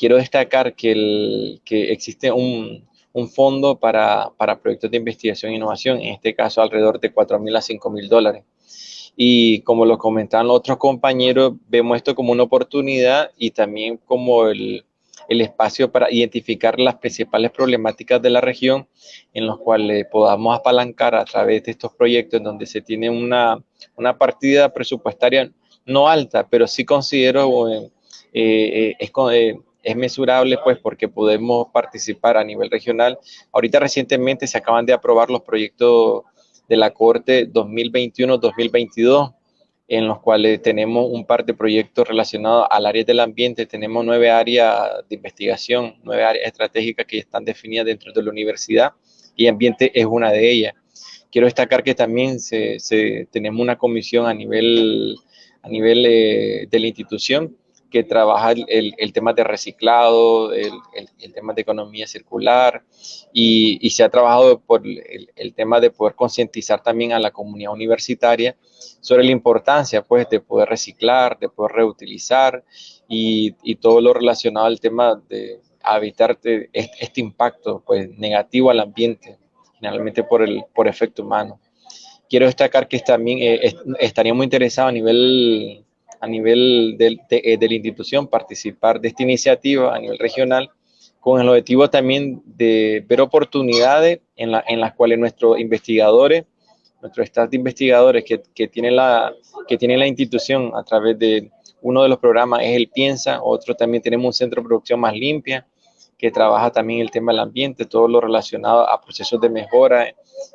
Quiero destacar que, el, que existe un, un fondo para, para, proyectos de investigación e innovación, en este caso alrededor de 4 mil a 5 mil dólares. Y como lo comentaban los otros compañeros, vemos esto como una oportunidad y también como el, el espacio para identificar las principales problemáticas de la región en los cuales podamos apalancar a través de estos proyectos en donde se tiene una, una partida presupuestaria no alta, pero sí considero eh, eh, es, eh, es mesurable pues porque podemos participar a nivel regional. Ahorita recientemente se acaban de aprobar los proyectos de la Corte 2021-2022 en los cuales tenemos un par de proyectos relacionados al área del ambiente. Tenemos nueve áreas de investigación, nueve áreas estratégicas que están definidas dentro de la universidad y ambiente es una de ellas. Quiero destacar que también se, se, tenemos una comisión a nivel, a nivel eh, de la institución que trabaja el, el tema de reciclado, el, el, tema de economía circular y, se ha trabajado por el, tema de poder concientizar también a la comunidad universitaria sobre la importancia pues de poder reciclar, de poder reutilizar y, y todo lo relacionado al tema de evitar este, impacto pues negativo al ambiente, generalmente por el por efecto humano. Quiero destacar que también eh, estaría muy interesado a nivel a nivel de, de, eh, de, la institución participar de esta iniciativa a nivel regional con el objetivo también de ver oportunidades en, la, en las cuales nuestros investigadores, nuestro staff de investigadores que, que, tiene la, que tiene la institución a través de uno de los programas es el Piensa, otro también tenemos un centro de producción más limpia, que trabaja también el tema del ambiente, todo lo relacionado a procesos de mejora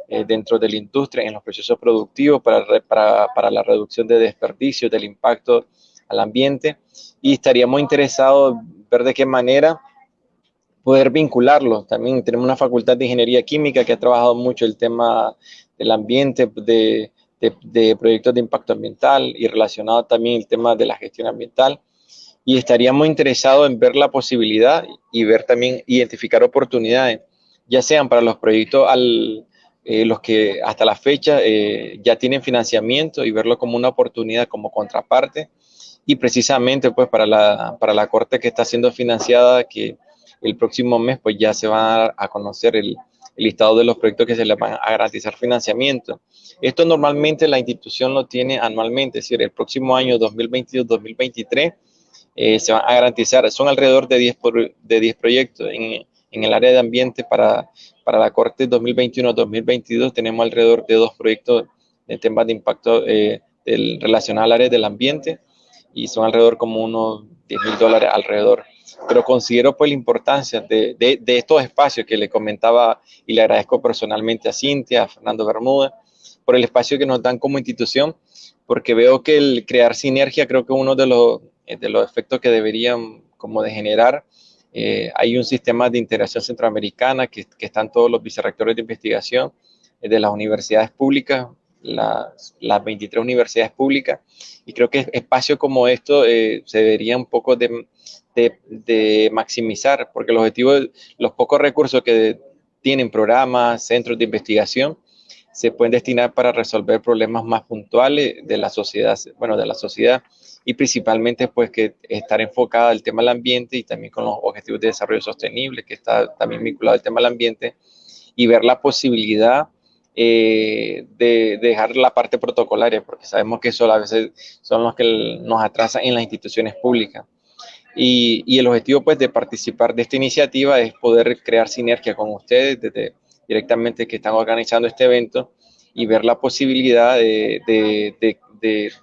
eh, dentro de la industria, en los procesos productivos para, para, para, la reducción de desperdicios, del impacto al ambiente. Y estaríamos interesados ver de qué manera poder vincularlo. También tenemos una facultad de ingeniería química que ha trabajado mucho el tema del ambiente, de, de, de proyectos de impacto ambiental y relacionado también el tema de la gestión ambiental y estaríamos interesados en ver la posibilidad y ver también, identificar oportunidades, ya sean para los proyectos al, eh, los que hasta la fecha eh, ya tienen financiamiento y verlo como una oportunidad, como contraparte, y precisamente pues para la, para la corte que está siendo financiada, que el próximo mes pues ya se va a, conocer el, el listado de los proyectos que se les van a garantizar financiamiento. Esto normalmente la institución lo tiene anualmente, es decir, el próximo año 2022-2023 eh, se van a garantizar, son alrededor de 10, de 10 proyectos. En, en, el área de ambiente para, para la Corte 2021-2022 tenemos alrededor de dos proyectos de temas de impacto eh, al área del ambiente y son alrededor como unos 10 mil dólares alrededor. Pero considero pues la importancia de, de, de, estos espacios que le comentaba y le agradezco personalmente a Cintia, a Fernando Bermúdez, por el espacio que nos dan como institución, porque veo que el crear sinergia creo que uno de los, de los efectos que deberían como de generar, eh, hay un sistema de integración centroamericana que, que están todos los vicerrectores de investigación eh, de las universidades públicas, las, las 23 universidades públicas, y creo que espacios como esto eh, se debería un poco de, de, de, maximizar, porque el objetivo los pocos recursos que tienen programas, centros de investigación, se pueden destinar para resolver problemas más puntuales de la sociedad, bueno, de la sociedad y principalmente pues que estar enfocada al tema del ambiente y también con los objetivos de desarrollo sostenible que está también vinculado al tema del ambiente y ver la posibilidad eh, de, de, dejar la parte protocolaria porque sabemos que eso a veces son los que nos atrasan en las instituciones públicas. Y, y el objetivo pues de participar de esta iniciativa es poder crear sinergia con ustedes desde directamente que están organizando este evento y ver la posibilidad de, de,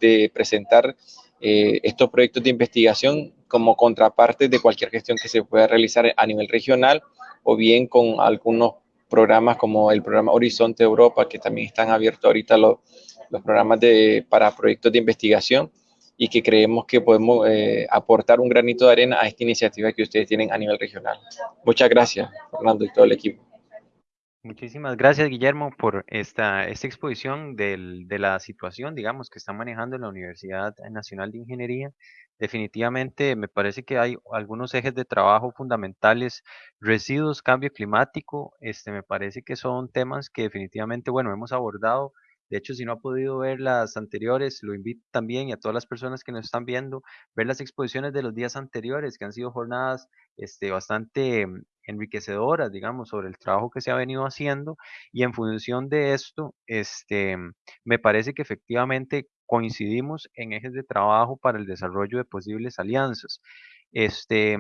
de, presentar eh, estos proyectos de investigación como contraparte de cualquier gestión que se pueda realizar a nivel regional o bien con algunos programas como el programa Horizonte Europa, que también están abiertos ahorita los, los programas de, para proyectos de investigación y que creemos que podemos eh, aportar un granito de arena a esta iniciativa que ustedes tienen a nivel regional. Muchas gracias, Fernando y todo el equipo. Muchísimas gracias, Guillermo, por esta, esta exposición del, de la situación, digamos, que está manejando la Universidad Nacional de Ingeniería. Definitivamente me parece que hay algunos ejes de trabajo fundamentales, residuos, cambio climático, este, me parece que son temas que definitivamente, bueno, hemos abordado de hecho, si no ha podido ver las anteriores, lo invito también y a todas las personas que nos están viendo, ver las exposiciones de los días anteriores, que han sido jornadas este, bastante enriquecedoras, digamos, sobre el trabajo que se ha venido haciendo. Y en función de esto, este, me parece que efectivamente coincidimos en ejes de trabajo para el desarrollo de posibles alianzas. Este,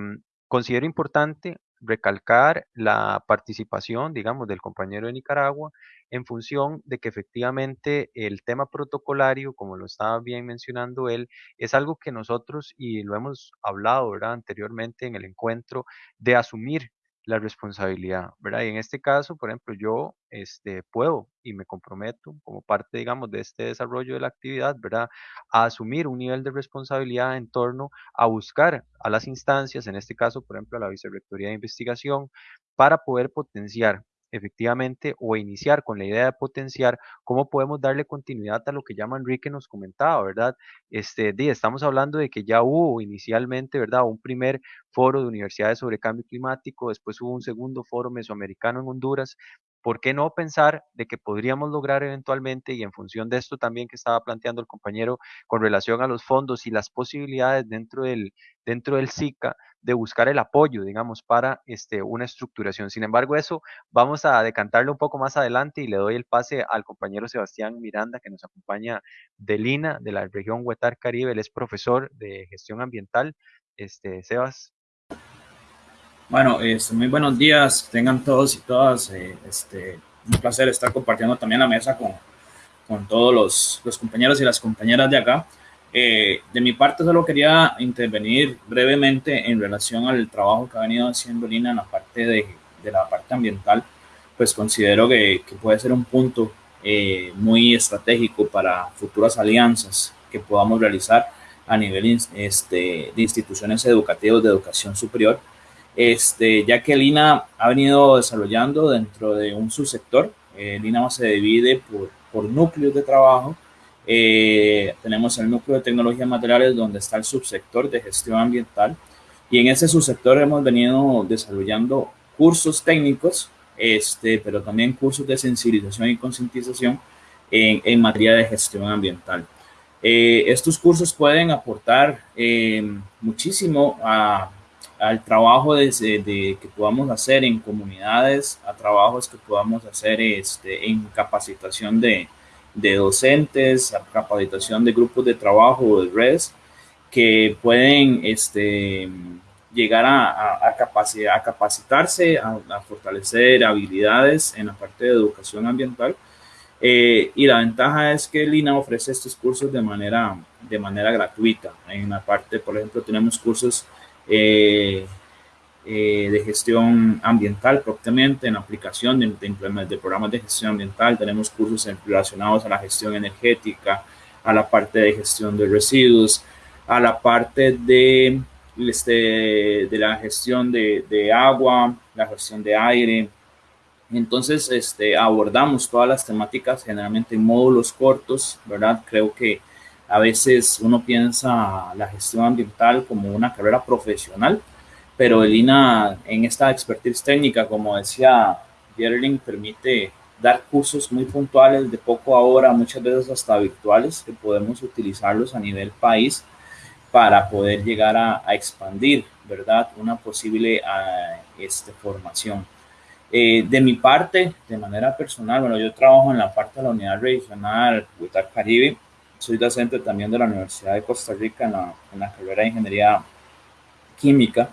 considero importante recalcar la participación, digamos, del compañero de Nicaragua en función de que efectivamente el tema protocolario, como lo estaba bien mencionando él, es algo que nosotros, y lo hemos hablado ¿verdad? anteriormente en el encuentro, de asumir la responsabilidad, ¿verdad? Y en este caso, por ejemplo, yo este, puedo y me comprometo como parte, digamos, de este desarrollo de la actividad, ¿verdad? A asumir un nivel de responsabilidad en torno a buscar a las instancias, en este caso, por ejemplo, a la Vicerrectoría de Investigación, para poder potenciar efectivamente o iniciar con la idea de potenciar cómo podemos darle continuidad a lo que llama Enrique nos comentaba, ¿verdad? Este, estamos hablando de que ya hubo inicialmente, ¿verdad? Un primer foro de universidades sobre cambio climático, después hubo un segundo foro mesoamericano en Honduras, ¿por qué no pensar de que podríamos lograr eventualmente, y en función de esto también que estaba planteando el compañero con relación a los fondos y las posibilidades dentro del, dentro del SICA, de buscar el apoyo, digamos, para este, una estructuración. Sin embargo, eso vamos a decantarlo un poco más adelante y le doy el pase al compañero Sebastián Miranda, que nos acompaña de Lina, de la región Huetar Caribe. Él es profesor de gestión ambiental. Este, Sebas. Bueno, este, muy buenos días, tengan todos y todas. Eh, este, un placer estar compartiendo también la mesa con, con todos los, los compañeros y las compañeras de acá. Eh, de mi parte solo quería intervenir brevemente en relación al trabajo que ha venido haciendo Lina en la parte de, de la parte ambiental, pues considero que, que puede ser un punto eh, muy estratégico para futuras alianzas que podamos realizar a nivel este, de instituciones educativas de educación superior, este, ya que Lina ha venido desarrollando dentro de un subsector, eh, Lina se divide por, por núcleos de trabajo, eh, tenemos el núcleo de tecnologías materiales donde está el subsector de gestión ambiental y en ese subsector hemos venido desarrollando cursos técnicos, este, pero también cursos de sensibilización y concientización en, en, materia de gestión ambiental. Eh, estos cursos pueden aportar eh, muchísimo a, al trabajo de, que podamos hacer en comunidades, a trabajos que podamos hacer este, en capacitación de, docentes, a capacitación de grupos de trabajo de redes que pueden este, llegar a, a, capacidad, a capacitarse, a, fortalecer habilidades en la parte de educación ambiental. Eh, y la ventaja es que Lina ofrece estos cursos de manera, de manera gratuita. En la parte, por ejemplo, tenemos cursos eh, eh, de gestión ambiental propiamente, en aplicación de, de, de, programas de gestión ambiental. Tenemos cursos relacionados a la gestión energética, a la parte de gestión de residuos, a la parte de, este, de la gestión de, de agua, la gestión de aire. Entonces, este, abordamos todas las temáticas generalmente en módulos cortos, ¿verdad? Creo que a veces uno piensa la gestión ambiental como una carrera profesional, pero el INA en esta expertise técnica, como decía Gerling, permite dar cursos muy puntuales de poco a hora, muchas veces hasta virtuales, que podemos utilizarlos a nivel país para poder llegar a, expandir, ¿verdad? Una posible uh, este, formación. Eh, de mi parte, de manera personal, bueno, yo trabajo en la parte de la unidad regional Huitar Caribe, soy docente también de la Universidad de Costa Rica en la, en la carrera de Ingeniería Química,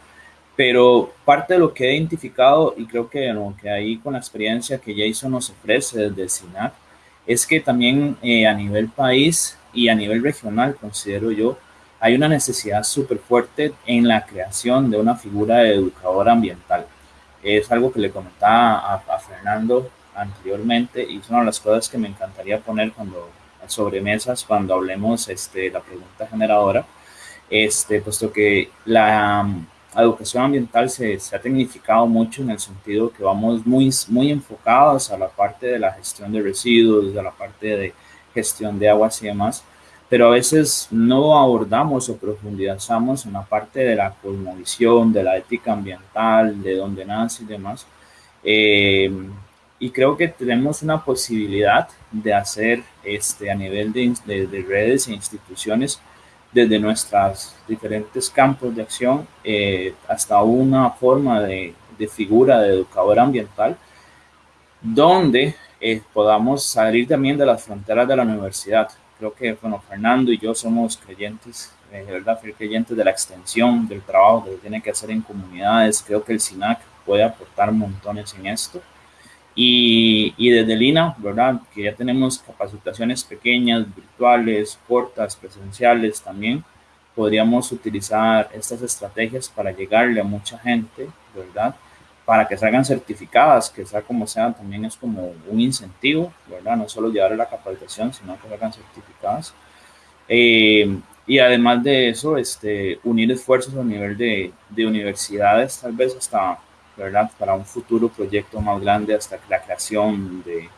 pero parte de lo que he identificado y creo que lo que ahí con la experiencia que Jason nos ofrece desde el SINAC es que también eh, a nivel país y a nivel regional, considero yo, hay una necesidad súper fuerte en la creación de una figura de educador ambiental. Es algo que le comentaba a, a Fernando anteriormente y es una de las cosas que me encantaría poner cuando sobremesas cuando hablemos este, la pregunta generadora, este, puesto que la um, educación ambiental se, se, ha tecnificado mucho en el sentido que vamos muy, muy enfocados a la parte de la gestión de residuos, a la parte de gestión de aguas y demás, pero a veces no abordamos o profundizamos en la parte de la cosmovisión, de la ética ambiental, de dónde nace y demás. Eh, y creo que tenemos una posibilidad de hacer este, a nivel de, de, redes e instituciones desde nuestros diferentes campos de acción eh, hasta una forma de, de, figura de educador ambiental donde eh, podamos salir también de las fronteras de la universidad. Creo que bueno, Fernando y yo somos creyentes, eh, de verdad, creyentes de la extensión del trabajo que se tiene que hacer en comunidades. Creo que el SINAC puede aportar montones en esto. Y, y, desde Lina, ¿verdad? Que ya tenemos capacitaciones pequeñas, virtuales, cortas, presenciales también. Podríamos utilizar estas estrategias para llegarle a mucha gente, ¿verdad? Para que salgan certificadas, que sea como sea, también es como un incentivo, ¿verdad? No solo llevarle la capacitación, sino que salgan certificadas. Eh, y además de eso, este, unir esfuerzos a nivel de, de universidades, tal vez hasta Para un futuro proyecto más grande hasta la creación de,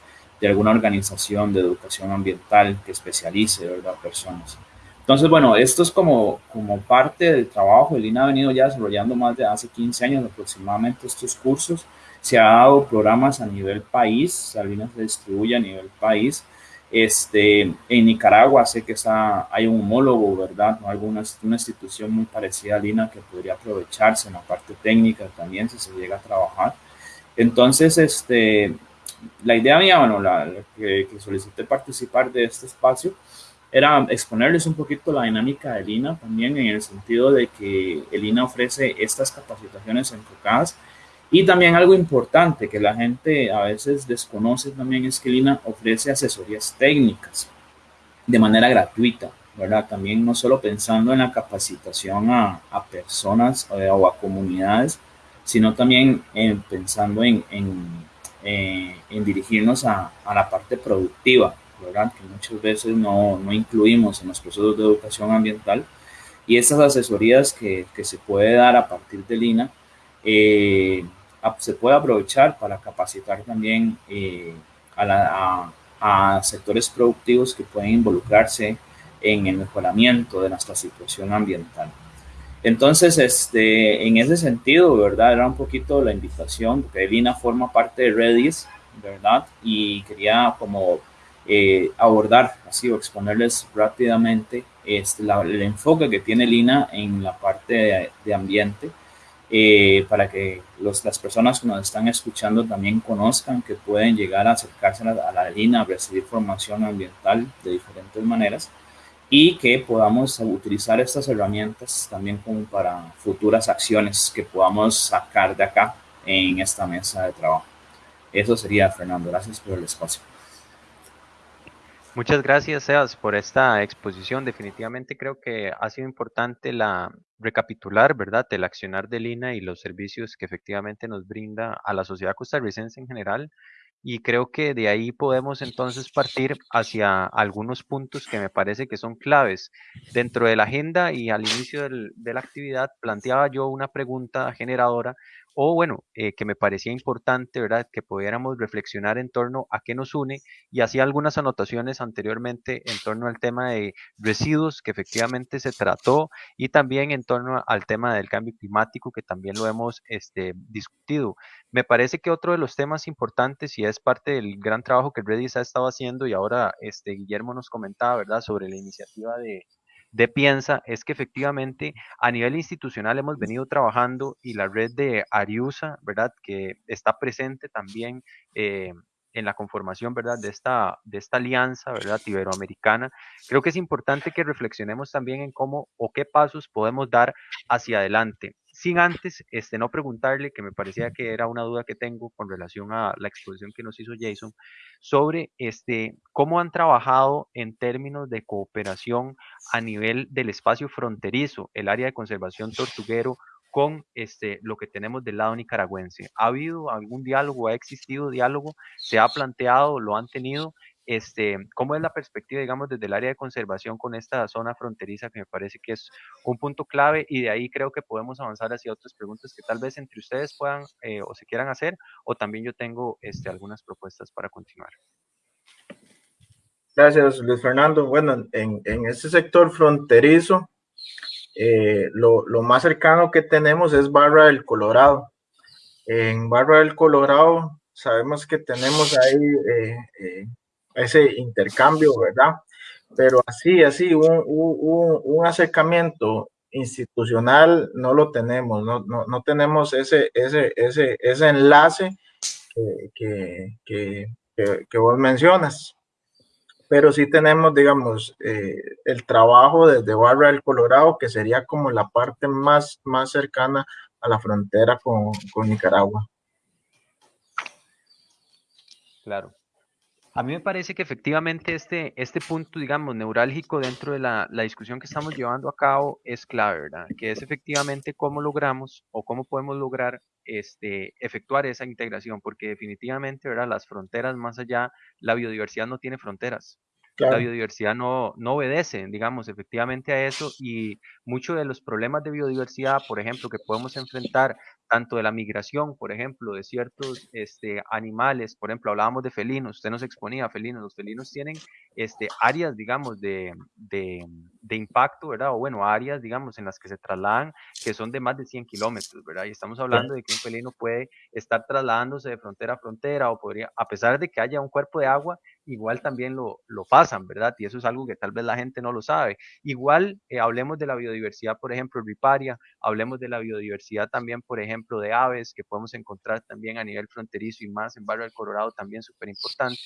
alguna organización de educación ambiental que especialice, ¿verdad? Personas. Entonces, bueno, esto es como, como parte del trabajo. El INA ha venido ya desarrollando más de hace 15 años aproximadamente estos cursos. Se ha dado programas a nivel país, Salinas se distribuye a nivel país este, en Nicaragua sé que está, hay un homólogo, ¿verdad? ¿No? Alguna una institución muy parecida a Lina que podría aprovecharse en la parte técnica también si se llega a trabajar. Entonces, este, la idea mía, bueno, la, que, que, solicité participar de este espacio era exponerles un poquito la dinámica de Lina también en el sentido de que el INA ofrece estas capacitaciones enfocadas y también algo importante que la gente a veces desconoce también es que Lina ofrece asesorías técnicas de manera gratuita, ¿verdad? También no solo pensando en la capacitación a, a personas eh, o a comunidades, sino también en, pensando en, en, eh, en dirigirnos a, a, la parte productiva, ¿verdad? Que muchas veces no, no, incluimos en los procesos de educación ambiental. Y estas asesorías que, que se puede dar a partir de Lina, eh, se puede aprovechar para capacitar también eh, a, sectores productivos que pueden involucrarse en el mejoramiento de nuestra situación ambiental. Entonces, este, en ese sentido, ¿verdad? Era un poquito la invitación, porque Elina forma parte de Redis, ¿verdad? Y quería como eh, abordar, así, o exponerles rápidamente este, el enfoque que tiene Lina en la parte de ambiente eh, para que los, las personas que nos están escuchando también conozcan que pueden llegar a acercarse a la, a la a recibir formación ambiental de diferentes maneras y que podamos utilizar estas herramientas también como para futuras acciones que podamos sacar de acá en esta mesa de trabajo. Eso sería, Fernando. Gracias por el espacio. Muchas gracias, Sebas, por esta exposición. Definitivamente creo que ha sido importante la recapitular, ¿verdad?, el accionar de Lina y los servicios que efectivamente nos brinda a la sociedad costarricense en general. Y creo que de ahí podemos entonces partir hacia algunos puntos que me parece que son claves. Dentro de la agenda y al inicio de la actividad planteaba yo una pregunta generadora o bueno, eh, que me parecía importante, ¿verdad? Que pudiéramos reflexionar en torno a qué nos une y hacía algunas anotaciones anteriormente en torno al tema de residuos que efectivamente se trató y también en torno al tema del cambio climático que también lo hemos este, discutido. Me parece que otro de los temas importantes y es parte del gran trabajo que Redis ha estado haciendo y ahora este, Guillermo nos comentaba, ¿verdad? Sobre la iniciativa de, de Piensa es que efectivamente a nivel institucional hemos venido trabajando y la red de Ariusa, ¿verdad? Que está presente también eh, en la conformación, ¿verdad? De esta, de esta alianza, ¿verdad? Iberoamericana. Creo que es importante que reflexionemos también en cómo o qué pasos podemos dar hacia adelante sin antes este, no preguntarle, que me parecía que era una duda que tengo con relación a la exposición que nos hizo Jason, sobre este, cómo han trabajado en términos de cooperación a nivel del espacio fronterizo, el área de conservación tortuguero, con este, lo que tenemos del lado nicaragüense. ¿Ha habido algún diálogo? ¿Ha existido diálogo? ¿Se ha planteado? ¿Lo han tenido? Este, ¿Cómo es la perspectiva, digamos, desde el área de conservación con esta zona fronteriza que me parece que es un punto clave y de ahí creo que podemos avanzar hacia otras preguntas que tal vez entre ustedes puedan eh, o se quieran hacer o también yo tengo este, algunas propuestas para continuar. Gracias, Luis Fernando. Bueno, en, en este sector fronterizo, eh, lo, lo, más cercano que tenemos es Barra del Colorado. En Barra del Colorado sabemos que tenemos ahí eh, eh, ese intercambio, ¿verdad? Pero así, así, un, un, un acercamiento institucional no lo tenemos, no, no, no tenemos ese, ese, ese, ese enlace que, que, que, que, vos mencionas. Pero sí tenemos, digamos, eh, el trabajo desde Barra del Colorado, que sería como la parte más, más cercana a la frontera con, con Nicaragua. Claro. A mí me parece que efectivamente este, este punto, digamos, neurálgico dentro de la, la, discusión que estamos llevando a cabo es clave, ¿verdad? Que es efectivamente cómo logramos o cómo podemos lograr este, efectuar esa integración, porque definitivamente, ¿verdad? Las fronteras más allá, la biodiversidad no tiene fronteras. Claro. La biodiversidad no, no obedece, digamos, efectivamente a eso y muchos de los problemas de biodiversidad, por ejemplo, que podemos enfrentar tanto de la migración, por ejemplo, de ciertos este, animales, por ejemplo, hablábamos de felinos, usted nos exponía felinos, los felinos tienen este, áreas, digamos, de, de, de, impacto, ¿verdad? O bueno, áreas, digamos, en las que se trasladan que son de más de 100 kilómetros, ¿verdad? Y estamos hablando de que un felino puede estar trasladándose de frontera a frontera o podría, a pesar de que haya un cuerpo de agua, igual también lo, lo pasan, ¿verdad? Y eso es algo que tal vez la gente no lo sabe. Igual, eh, hablemos de la biodiversidad, por ejemplo, riparia, hablemos de la biodiversidad también, por ejemplo, de aves que podemos encontrar también a nivel fronterizo y más en Barrio del Colorado también súper importante.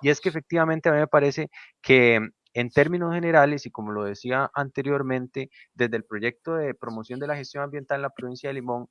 Y es que efectivamente a mí me parece que en términos generales, y como lo decía anteriormente, desde el proyecto de promoción de la gestión ambiental en la provincia de Limón,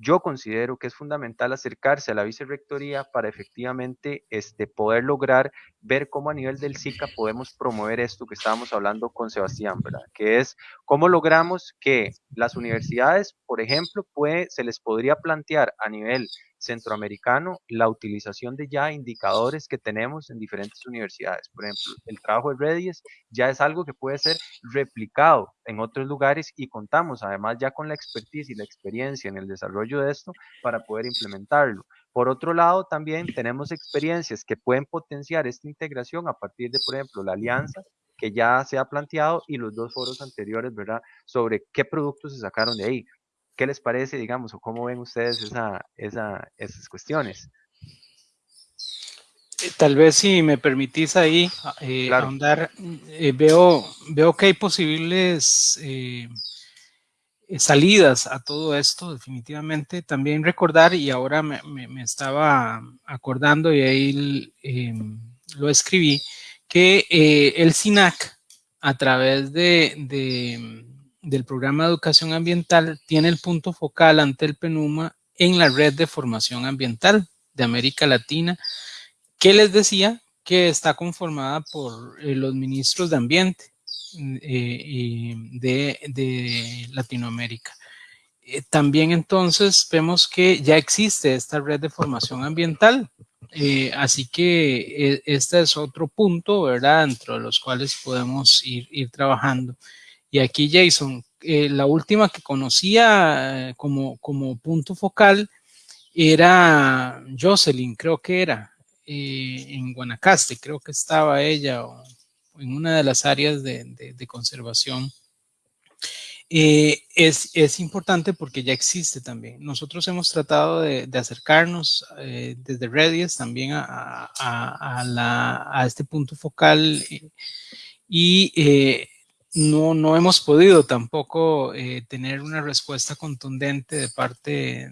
yo considero que es fundamental acercarse a la vicerrectoría para efectivamente este, poder lograr ver cómo a nivel del SICA podemos promover esto que estábamos hablando con Sebastián, ¿verdad? Que es cómo logramos que las universidades, por ejemplo, puede, se les podría plantear a nivel centroamericano la utilización de ya indicadores que tenemos en diferentes universidades. Por ejemplo, el trabajo de Redis ya es algo que puede ser replicado en otros lugares y contamos además ya con la expertise y la experiencia en el desarrollo de esto para poder implementarlo. Por otro lado, también tenemos experiencias que pueden potenciar esta integración a partir de, por ejemplo, la alianza que ya se ha planteado y los dos foros anteriores, ¿verdad? Sobre qué productos se sacaron de ahí. ¿Qué les parece, digamos, o cómo ven ustedes esa, esa, esas cuestiones? Eh, tal vez si me permitís ahí eh, claro. ahondar, eh, veo, veo que hay posibles eh, salidas a todo esto, definitivamente. También recordar, y ahora me, estaba acordando y ahí em, lo escribí, que el SINAC, a través de, del programa de educación ambiental, tiene el punto focal ante el PENUMA en la red de formación ambiental de América Latina, que les decía que está conformada por eh, los ministros de ambiente eh, de, Latinoamérica. Eh, también entonces vemos que ya existe esta red de formación ambiental, así que este es otro punto, ¿verdad?, dentro de los cuales podemos ir, ir trabajando. Y aquí, Jason, la última que conocía como, como punto focal era Jocelyn, creo que era, en Guanacaste, creo que estaba ella, o en una de las áreas de, conservación, eh, es, importante porque ya existe también. Nosotros hemos tratado de, acercarnos eh, desde Redis también a, a, este punto focal eh, y no, no hemos podido tampoco tener una respuesta contundente de parte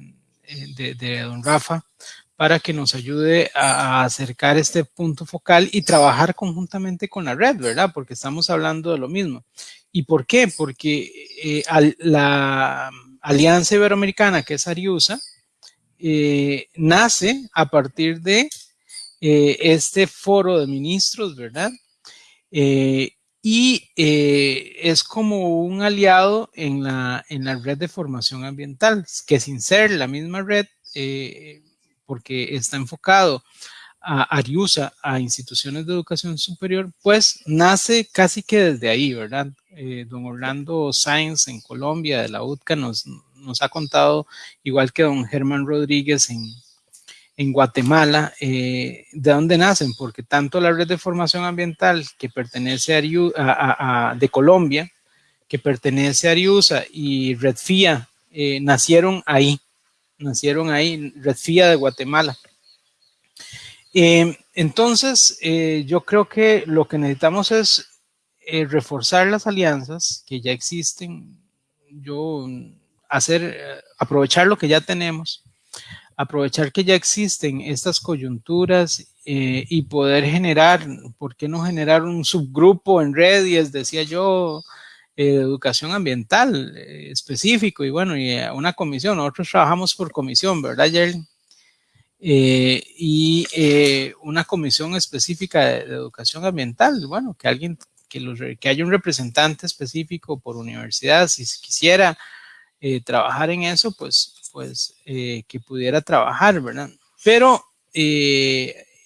de, de don Rafa para que nos ayude a, acercar este punto focal y trabajar conjuntamente con la red, ¿verdad? Porque estamos hablando de lo mismo. ¿Y por qué? Porque eh, la Alianza Iberoamericana, que es Ariusa, eh, nace a partir de eh, este foro de ministros, ¿verdad? Y es como un aliado en la, en la red de formación ambiental, que sin ser la misma red, porque está enfocado a Ariusa, a instituciones de educación superior, pues nace casi que desde ahí, ¿verdad? Eh, don Orlando Sáenz en Colombia, de la UTCA, nos, nos ha contado, igual que don Germán Rodríguez en, en Guatemala, eh, ¿de dónde nacen? Porque tanto la red de formación ambiental que pertenece a, de Colombia, que pertenece a Ariusa y Redfia, eh, nacieron ahí, nacieron ahí, Redfia de Guatemala. Eh, entonces, eh, yo creo que lo que necesitamos es reforzar las alianzas que ya existen, yo hacer, aprovechar lo que ya tenemos, aprovechar que ya existen estas coyunturas y poder generar, ¿por qué no generar un subgrupo en redes? Decía yo, educación ambiental eh, específico y bueno, y eh, una comisión. Nosotros trabajamos por comisión, ¿verdad, Jerry? Eh, y una comisión específica de, educación ambiental. Bueno, que alguien, que, los, que haya un representante específico por universidad, si quisiera trabajar en eso, pues, pues que pudiera trabajar, ¿verdad? Pero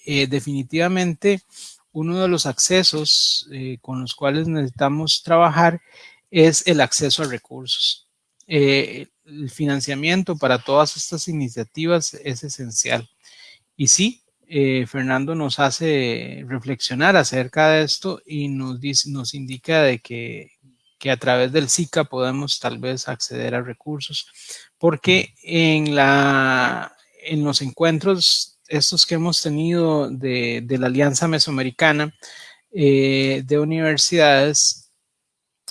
definitivamente uno de los accesos eh, con los cuales necesitamos trabajar es el acceso a recursos. Eh, el financiamiento para todas estas iniciativas es esencial. Y sí, eh, Fernando nos hace reflexionar acerca de esto y nos, nos indica de que, que a través del SICA podemos tal vez acceder a recursos, porque en, la, en los encuentros estos que hemos tenido de, la Alianza Mesoamericana eh, de Universidades,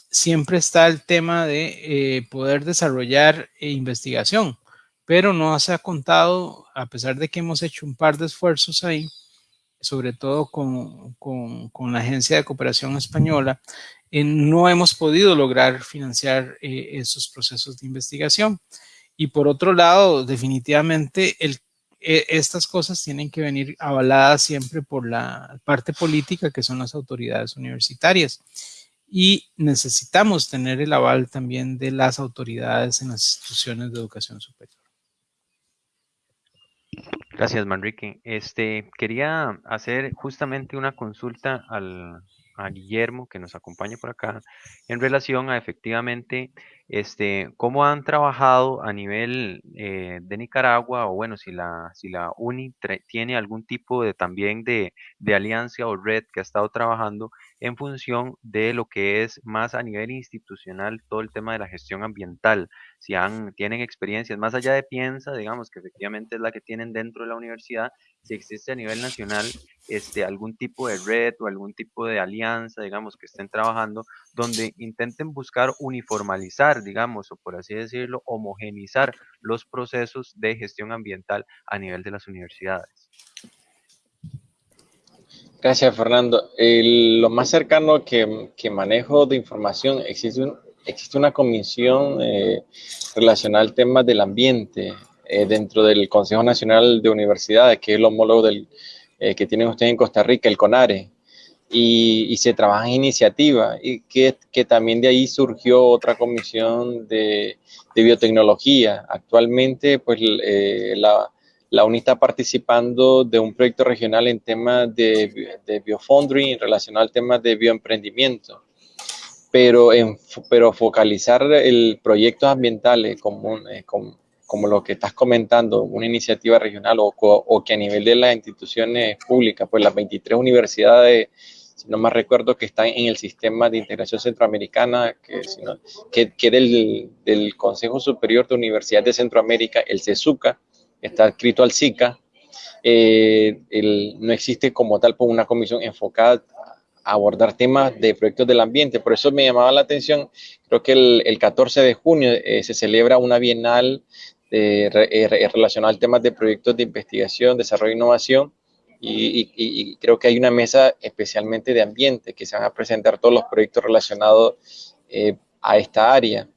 siempre está el tema de eh, poder desarrollar investigación, pero no se ha contado, a pesar de que hemos hecho un par de esfuerzos ahí, sobre todo con, la Agencia de Cooperación Española, eh, no hemos podido lograr financiar esos procesos de investigación. Y por otro lado, definitivamente e, estas cosas tienen que venir avaladas siempre por la parte política que son las autoridades universitarias y necesitamos tener el aval también de las autoridades en las instituciones de educación superior. Gracias, Manrique. Este, quería hacer justamente una consulta al, a Guillermo, que nos acompaña por acá, en relación a efectivamente este, cómo han trabajado a nivel eh, de Nicaragua, o bueno, si la, si la UNI tiene algún tipo de también de, alianza o red que ha estado trabajando en función de lo que es más a nivel institucional todo el tema de la gestión ambiental. Si han, tienen experiencias más allá de Piensa, digamos que efectivamente es la que tienen dentro de la universidad, si existe a nivel nacional este, algún tipo de red o algún tipo de alianza, digamos, que estén trabajando, donde intenten buscar uniformalizar, digamos, o por así decirlo, homogenizar los procesos de gestión ambiental a nivel de las universidades. Gracias, Fernando. lo más cercano que, manejo de información, existe, existe una comisión eh, relacionada al tema del ambiente eh, dentro del Consejo Nacional de Universidades, que es el homólogo del, eh, que tienen ustedes en Costa Rica, el CONARE, y, se trabaja en iniciativa, y que, también de ahí surgió otra comisión de, de biotecnología. Actualmente, pues la la UNI está participando de un proyecto regional en temas de, de biofoundry relacionado al tema de bioemprendimiento. Pero, en, pero focalizar el proyectos ambientales como, eh, como, como, lo que estás comentando, una iniciativa regional o, o, que a nivel de las instituciones públicas, pues las 23 universidades, si no más recuerdo, que están en el sistema de integración centroamericana, que, que, que del, del Consejo Superior de Universidades de Centroamérica, el CESUCA, está escrito al SICA, eh, no existe como tal pues, una comisión enfocada a abordar temas de proyectos del ambiente. Por eso me llamaba la atención, creo que el, 14 de junio eh, se celebra una bienal eh, relacionada al tema de proyectos de investigación, desarrollo e innovación. Y, creo que hay una mesa especialmente de ambiente que se van a presentar todos los proyectos relacionados a esta área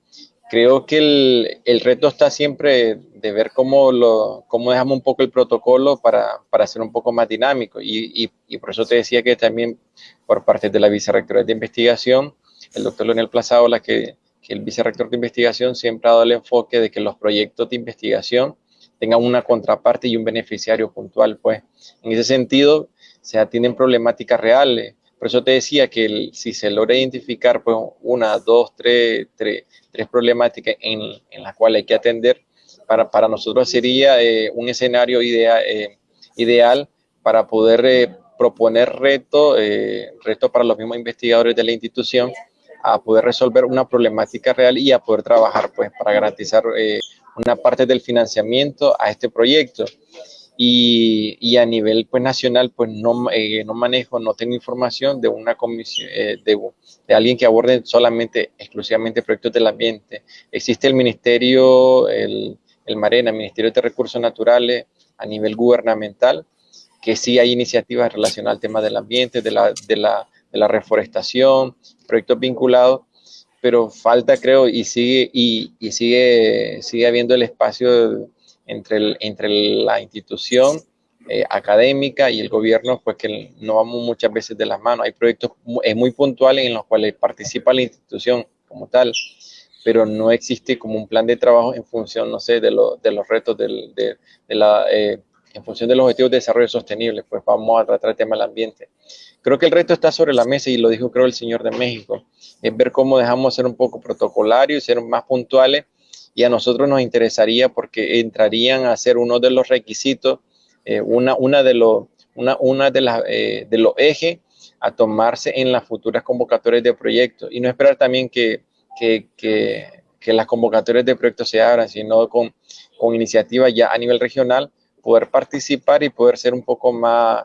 creo que el, el, reto está siempre de ver cómo, lo, cómo dejamos un poco el protocolo para, para ser un poco más dinámico. Y, y, por eso te decía que también por parte de la vicerrectora de investigación, el doctor Leonel Plazaola, que, que el vicerrector de investigación siempre ha dado el enfoque de que los proyectos de investigación tengan una contraparte y un beneficiario puntual. Pues en ese sentido se atienden problemáticas reales por eso te decía que si se logra identificar pues, una, dos, tres, tres, problemáticas en las cuales hay que atender, para, para nosotros sería eh, un escenario idea, eh, ideal para poder eh, proponer retos reto para los mismos investigadores de la institución a poder resolver una problemática real y a poder trabajar pues para garantizar una parte del financiamiento a este proyecto y, y, a nivel pues nacional pues no, eh, no manejo, no tengo información de una comisión, eh, de, de, alguien que aborde solamente, exclusivamente proyectos del ambiente. Existe el Ministerio, el, el Marena, el Ministerio de Recursos Naturales a nivel gubernamental, que sí hay iniciativas relacionadas al tema del ambiente, de la, de la, de la reforestación, proyectos vinculados, pero falta creo y sigue, y, y sigue, sigue habiendo el espacio entre, entre la institución eh, académica y el gobierno, pues que no vamos muchas veces de las manos. Hay proyectos muy, muy puntuales en los cuales participa la institución como tal, pero no existe como un plan de trabajo en función, no sé, de, lo, de los retos del, de, la, eh, en función de los objetivos de desarrollo sostenible, pues vamos a tratar el tema del ambiente. Creo que el reto está sobre la mesa y lo dijo creo el señor de México, es ver cómo dejamos ser un poco protocolarios ser más puntuales y a nosotros nos interesaría porque entrarían a ser uno de los requisitos, eh, una, una, de los, una, una de, las, eh, de los ejes a tomarse en las futuras convocatorias de proyectos y no esperar también que, que, que, que las convocatorias de proyectos se abran, sino con, con iniciativas ya a nivel regional, poder participar y poder ser un poco más,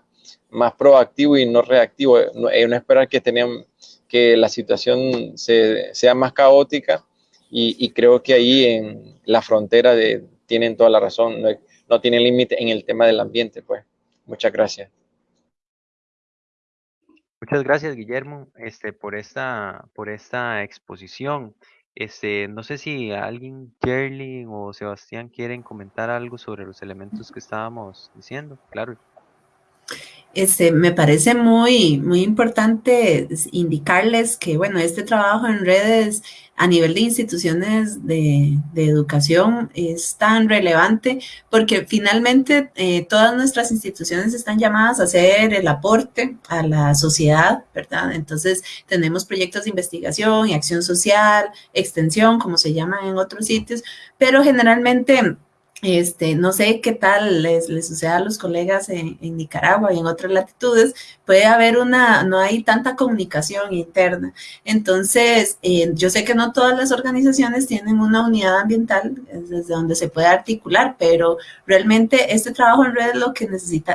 más proactivo y no reactivo, no, eh, no esperar que, tengan, que la situación se, sea más caótica y, creo que ahí en la frontera de, tienen toda la razón, no, no tienen límite en el tema del ambiente, pues. Muchas gracias. Muchas gracias, Guillermo, este, por esta, por esta exposición. Este, no sé si alguien, Jerly o Sebastián, quieren comentar algo sobre los elementos que estábamos diciendo. Claro. Este, me parece muy, muy importante indicarles que, bueno, este trabajo en redes a nivel de instituciones de, de educación es tan relevante porque finalmente eh, todas nuestras instituciones están llamadas a hacer el aporte a la sociedad, ¿verdad? Entonces tenemos proyectos de investigación y acción social, extensión, como se llaman en otros sitios, pero generalmente este, no sé qué tal les, sucede a los colegas en, Nicaragua y en otras latitudes, puede haber una, no hay tanta comunicación interna. Entonces, eh, yo sé que no todas las organizaciones tienen una unidad ambiental desde donde se puede articular, pero realmente este trabajo en red lo que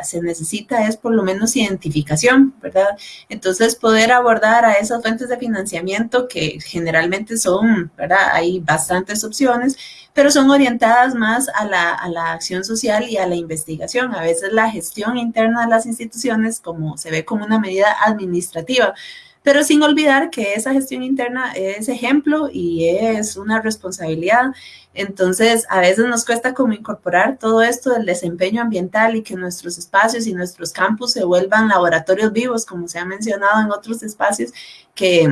se necesita es por lo menos identificación, ¿verdad? Entonces, poder abordar a esas fuentes de financiamiento que generalmente son, ¿verdad? Hay bastantes opciones pero son orientadas más a la, a la, acción social y a la investigación. A veces la gestión interna de las instituciones como se ve como una medida administrativa, pero sin olvidar que esa gestión interna es ejemplo y es una responsabilidad. Entonces, a veces nos cuesta como incorporar todo esto del desempeño ambiental y que nuestros espacios y nuestros campus se vuelvan laboratorios vivos, como se ha mencionado en otros espacios, que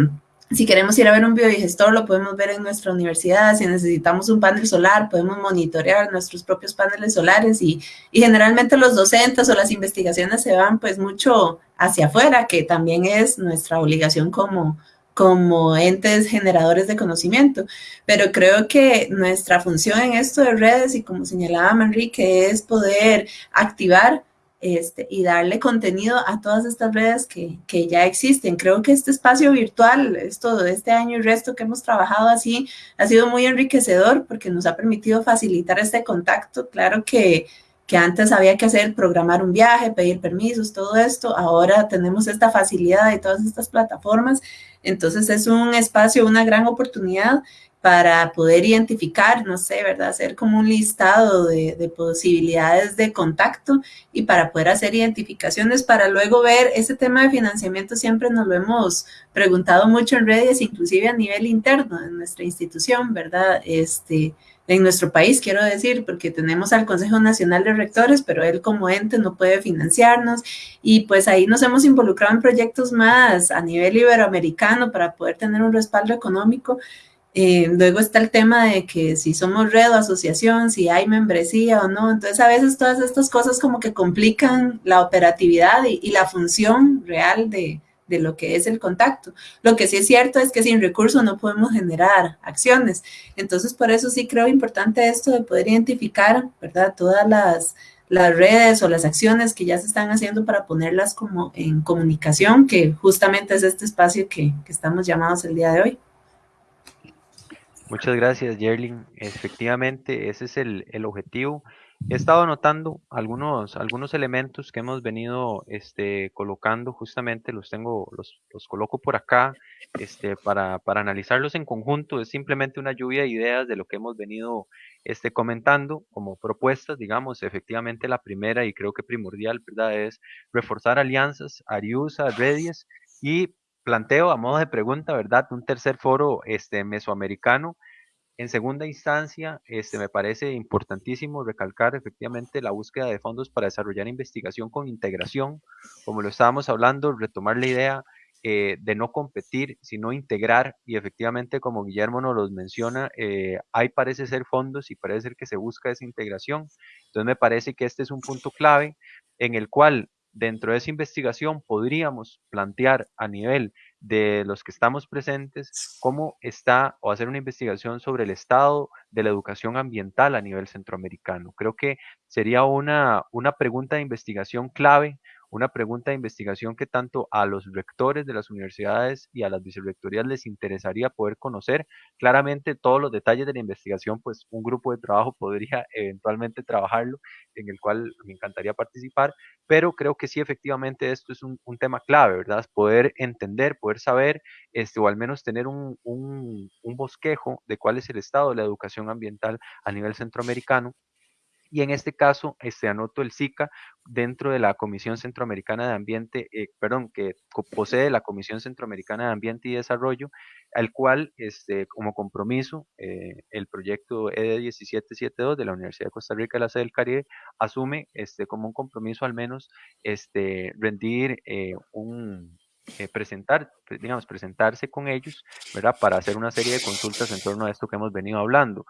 si queremos ir a ver un biodigestor, lo podemos ver en nuestra universidad. Si necesitamos un panel solar, podemos monitorear nuestros propios paneles solares y, y, generalmente los docentes o las investigaciones se van pues mucho hacia afuera, que también es nuestra obligación como, como entes generadores de conocimiento. Pero creo que nuestra función en esto de redes y como señalaba Manrique es poder activar este, y darle contenido a todas estas redes que, que, ya existen. Creo que este espacio virtual, esto de este año y resto que hemos trabajado así, ha sido muy enriquecedor porque nos ha permitido facilitar este contacto. Claro que, que antes había que hacer, programar un viaje, pedir permisos, todo esto. Ahora tenemos esta facilidad y todas estas plataformas. Entonces es un espacio, una gran oportunidad para poder identificar, no sé, ¿verdad? Hacer como un listado de, de, posibilidades de contacto y para poder hacer identificaciones para luego ver ese tema de financiamiento siempre nos lo hemos preguntado mucho en redes, inclusive a nivel interno de nuestra institución, ¿verdad? Este, en nuestro país, quiero decir, porque tenemos al Consejo Nacional de Rectores, pero él como ente no puede financiarnos y pues ahí nos hemos involucrado en proyectos más a nivel iberoamericano para poder tener un respaldo económico eh, luego está el tema de que si somos red o asociación, si hay membresía o no. Entonces, a veces todas estas cosas como que complican la operatividad y, y la función real de, de, lo que es el contacto. Lo que sí es cierto es que sin recursos no podemos generar acciones. Entonces, por eso sí creo importante esto de poder identificar, ¿verdad? Todas las, las redes o las acciones que ya se están haciendo para ponerlas como en comunicación, que justamente es este espacio que, que estamos llamados el día de hoy. Muchas gracias, Yerling. Efectivamente, ese es el, el, objetivo. He estado anotando algunos, algunos elementos que hemos venido este, colocando, justamente los tengo, los, los coloco por acá este, para, para, analizarlos en conjunto. Es simplemente una lluvia de ideas de lo que hemos venido este, comentando como propuestas, digamos, efectivamente la primera y creo que primordial, ¿verdad? Es reforzar alianzas, Ariusa, Redies y planteo a modo de pregunta, ¿verdad? Un tercer foro este, mesoamericano. En segunda instancia, este, me parece importantísimo recalcar efectivamente la búsqueda de fondos para desarrollar investigación con integración, como lo estábamos hablando, retomar la idea eh, de no competir, sino integrar, y efectivamente, como Guillermo nos los menciona, eh, hay parece ser fondos y parece ser que se busca esa integración. Entonces me parece que este es un punto clave en el cual dentro de esa investigación podríamos plantear a nivel de los que estamos presentes cómo está o hacer una investigación sobre el estado de la educación ambiental a nivel centroamericano. Creo que sería una, una pregunta de investigación clave una pregunta de investigación que tanto a los rectores de las universidades y a las vicerrectorías les interesaría poder conocer. Claramente todos los detalles de la investigación, pues un grupo de trabajo <laughs> podría eventualmente trabajarlo, en el cual me encantaría participar, pero creo que sí, efectivamente, esto es un, un tema clave, ¿verdad? Poder entender, poder saber, este, o al menos tener un, un, un bosquejo de cuál es el estado de la educación ambiental a nivel centroamericano y en este caso este, anoto el SICA dentro de la Comisión Centroamericana de Ambiente, eh, perdón, que posee la Comisión Centroamericana de Ambiente y Desarrollo, al cual este, como compromiso eh, el proyecto ED 1772 de la Universidad de Costa Rica, la sede del Caribe, asume este, como un compromiso al menos este, rendir eh, un, presentar, digamos, presentarse con ellos, ¿verdad? Para hacer una serie de consultas en torno a esto que hemos venido hablando.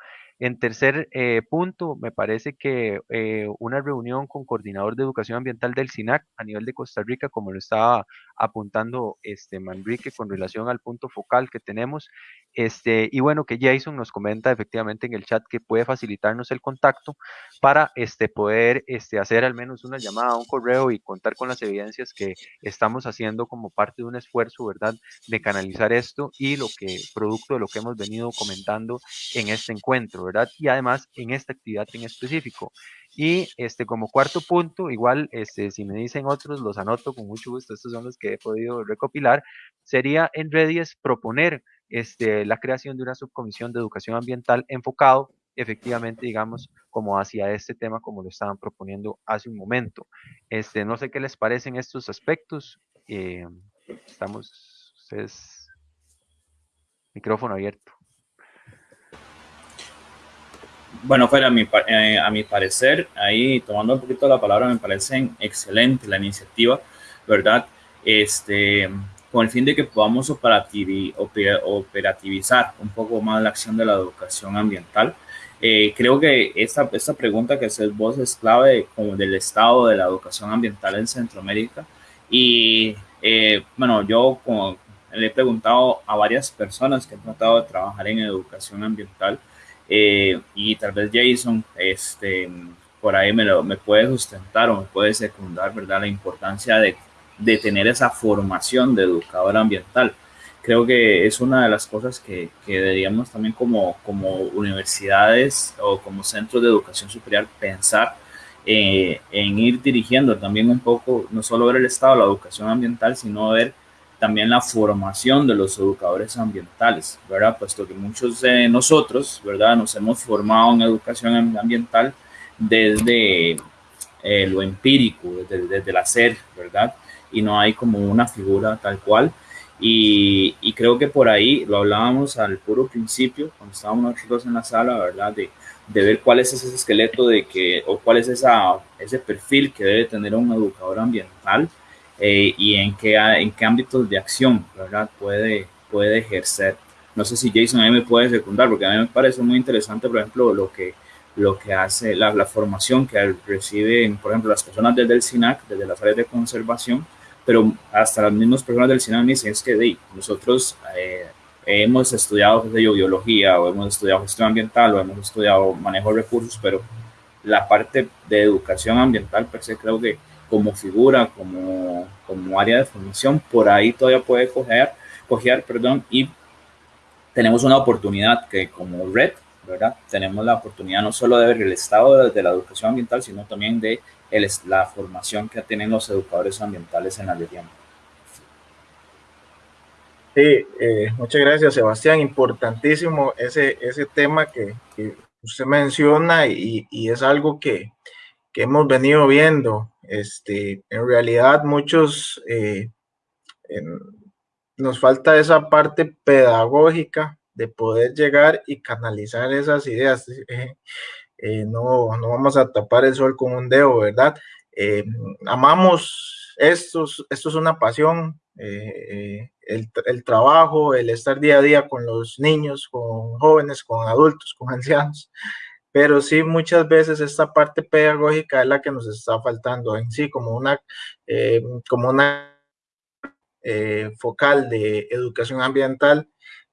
En tercer eh, punto, me parece que eh, una reunión con coordinador de educación ambiental del SINAC a nivel de Costa Rica, como lo estaba apuntando este, Manrique con relación al punto focal que tenemos. Este, y bueno, que Jason nos comenta efectivamente en el chat que puede facilitarnos el contacto para este, poder este, hacer al menos una llamada, un correo y contar con las evidencias que estamos haciendo como parte de un esfuerzo, ¿verdad?, de canalizar esto y lo que, producto de lo que hemos venido comentando en este encuentro, ¿verdad? Y además en esta actividad en específico. Y este, como cuarto punto, igual, este, si me dicen otros, los anoto con mucho gusto, estos son los que he podido recopilar, sería en Redies proponer este, la creación de una subcomisión de educación ambiental enfocado efectivamente, digamos, como hacia este tema, como lo estaban proponiendo hace un momento. Este, no sé qué les parecen estos aspectos. Eh, estamos, ustedes, micrófono abierto. Bueno, fuera a mi, eh, a mi parecer, ahí tomando un poquito la palabra, me parece excelente la iniciativa, ¿verdad? Este, con el fin de que podamos operativizar un poco más la acción de la educación ambiental. Eh, creo que esta, esta pregunta que haces vos es clave como del estado de la educación ambiental en Centroamérica. Y eh, bueno, yo como le he preguntado a varias personas que han tratado de trabajar en educación ambiental eh, y tal vez Jason, este, por ahí me, lo, me puede sustentar o me puede secundar, ¿verdad? La importancia de, de tener esa formación de educador ambiental. Creo que es una de las cosas que, que deberíamos también como, como universidades o como centros de educación superior pensar eh, en ir dirigiendo también un poco, no solo ver el estado de la educación ambiental, sino ver también la formación de los educadores ambientales, ¿verdad? Puesto que muchos de nosotros, ¿verdad? Nos hemos formado en educación ambiental desde eh, lo empírico, desde, desde, el hacer, ¿verdad? Y no hay como una figura tal cual. Y, y, creo que por ahí lo hablábamos al puro principio, cuando estábamos nosotros en la sala, ¿verdad? De, de ver cuál es ese esqueleto de que, o cuál es esa, ese perfil que debe tener un educador ambiental eh, y en qué, en qué ámbitos de acción ¿verdad? Puede, puede ejercer. No sé si Jason me puede secundar, porque a mí me parece muy interesante, por ejemplo, lo que, lo que hace la, la formación que reciben, por ejemplo, las personas desde el SINAC, desde las áreas de conservación, pero hasta las mismas personas del SINAC dicen es que de, nosotros eh, hemos estudiado biología o hemos estudiado gestión ambiental o hemos estudiado manejo de recursos, pero la parte de educación ambiental, per se, creo que como figura, como, como área de formación, por ahí todavía puede coger, coger perdón, y tenemos una oportunidad que como red, ¿verdad? Tenemos la oportunidad no solo de ver el estado de, la educación ambiental, sino también de el, la formación que tienen los educadores ambientales en la región. Sí, eh, muchas gracias Sebastián, importantísimo ese, ese tema que, que usted menciona y, y es algo que, que hemos venido viendo este, en realidad muchos eh, nos falta esa parte pedagógica de poder llegar y canalizar esas ideas. <laughs> Eh, eh, no, no vamos a tapar el sol con un dedo, ¿verdad? Amamos esto, esto es una pasión, el, trabajo, el estar día a día con los niños, con jóvenes, con adultos, con ancianos pero sí muchas veces esta parte pedagógica es la que nos está faltando en sí, como una, eh, como una eh, focal de educación ambiental,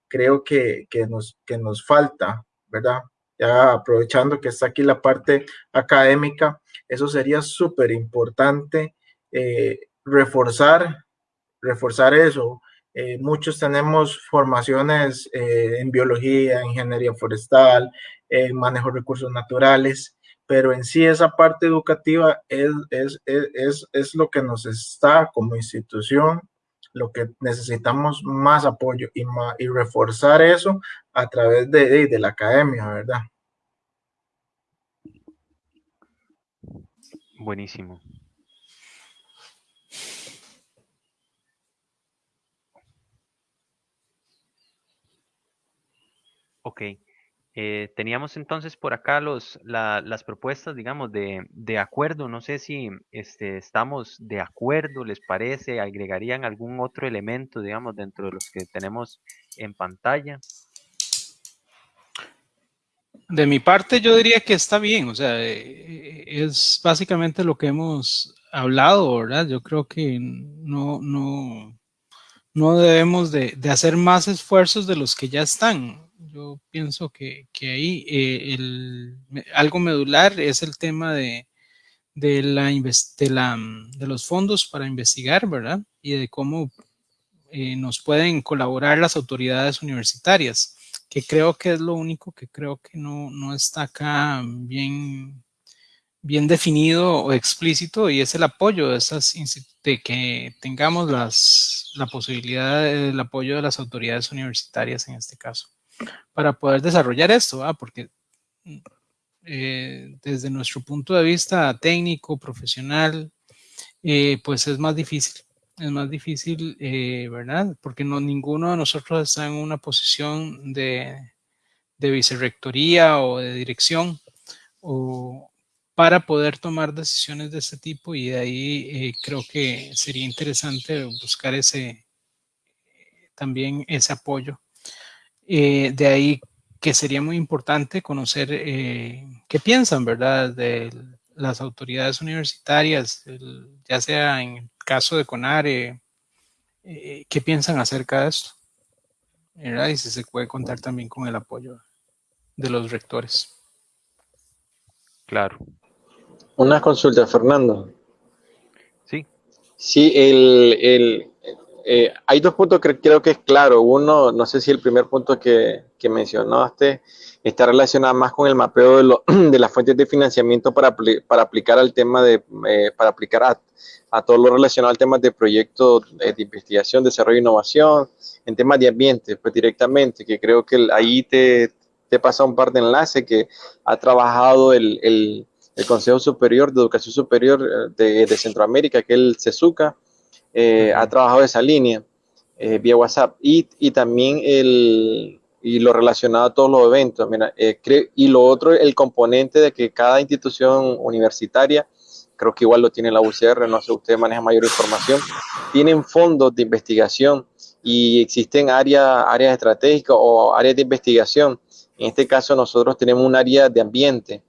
creo que, que, nos, que nos falta, ¿verdad? Ya aprovechando que está aquí la parte académica, eso sería súper importante eh, reforzar, reforzar eso, eh, muchos tenemos formaciones eh, en biología, ingeniería forestal, en manejo de recursos naturales, pero en sí esa parte educativa es, es, es, es lo que nos está como institución, lo que necesitamos más apoyo y, más, y reforzar eso a través de, de, de la academia, ¿verdad? Buenísimo. Ok. Eh, teníamos entonces por acá los, la, las propuestas, digamos, de, de, acuerdo. No sé si este, estamos de acuerdo, ¿les parece? ¿Agregarían algún otro elemento, digamos, dentro de los que tenemos en pantalla? De mi parte, yo diría que está bien, o sea, eh, es básicamente lo que hemos hablado, ¿verdad? Yo creo que no, no, no debemos de, de hacer más esfuerzos de los que ya están. Yo pienso que, ahí eh, algo medular es el tema de, la, de, la, de los fondos para investigar, ¿verdad? Y de cómo eh, nos pueden colaborar las autoridades universitarias que creo que es lo único que creo que no, no está acá bien, bien definido o explícito y es el apoyo de esas de que tengamos las, la posibilidad del apoyo de las autoridades universitarias en este caso para poder desarrollar esto, porque eh, desde nuestro punto de vista técnico, profesional, eh, pues es más difícil es más difícil, eh, ¿verdad? Porque no, ninguno de nosotros está en una posición de, de vicerrectoría o de dirección o para poder tomar decisiones de este tipo y de ahí creo que sería interesante buscar ese también ese apoyo. Eh, de ahí que sería muy importante conocer qué piensan, ¿verdad? De las autoridades universitarias, ya sea en caso de CONARE, eh, ¿qué piensan acerca de esto? Y si se puede contar también con el apoyo de los rectores. Claro. Una consulta, Fernando. Sí. Sí, el, eh, hay dos puntos que creo que es claro. Uno, no sé si el primer punto que, mencionaste está relacionado más con el mapeo de, <clears throat> de las fuentes de financiamiento para, para aplicar al tema de, eh, para aplicar a, a, todo lo relacionado al tema de proyectos de investigación, desarrollo e innovación, en temas de ambiente, pues directamente, que creo que ahí te, te pasa un par de enlaces que ha trabajado el, el, el Consejo Superior de Educación Superior eh, de, de Centroamérica, que es el CESUCA, eh, ha trabajado esa línea eh, vía WhatsApp y, y también el, y lo relacionado a todos los eventos. Mira, eh, y lo otro, el componente de que cada institución universitaria, creo que igual lo tiene la UCR, no sé, usted maneja mayor información, tienen fondos de investigación y existen áreas, áreas estratégicas o áreas de investigación. En este caso nosotros tenemos un área de ambiente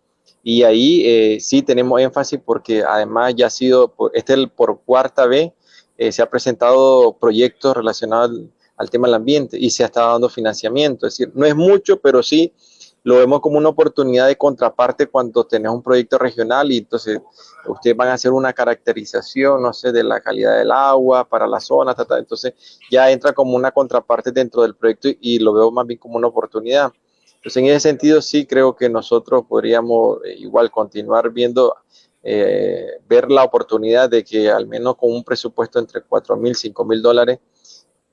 y ahí eh, sí tenemos énfasis porque además ya ha sido, este es el por cuarta vez, eh, se ha presentado proyectos relacionados al tema del ambiente y se ha estado dando financiamiento. Es decir, no es mucho, pero sí lo vemos como una oportunidad de contraparte cuando tenés un proyecto regional y entonces ustedes van a hacer una caracterización, no sé, de la calidad del agua para la zona, entonces ya entra como una contraparte dentro del proyecto y, lo veo más bien como una oportunidad. Entonces, en ese sentido, sí creo que nosotros podríamos eh, igual continuar viendo, eh, ver la oportunidad de que al menos con un presupuesto entre 4 mil, 5 mil dólares,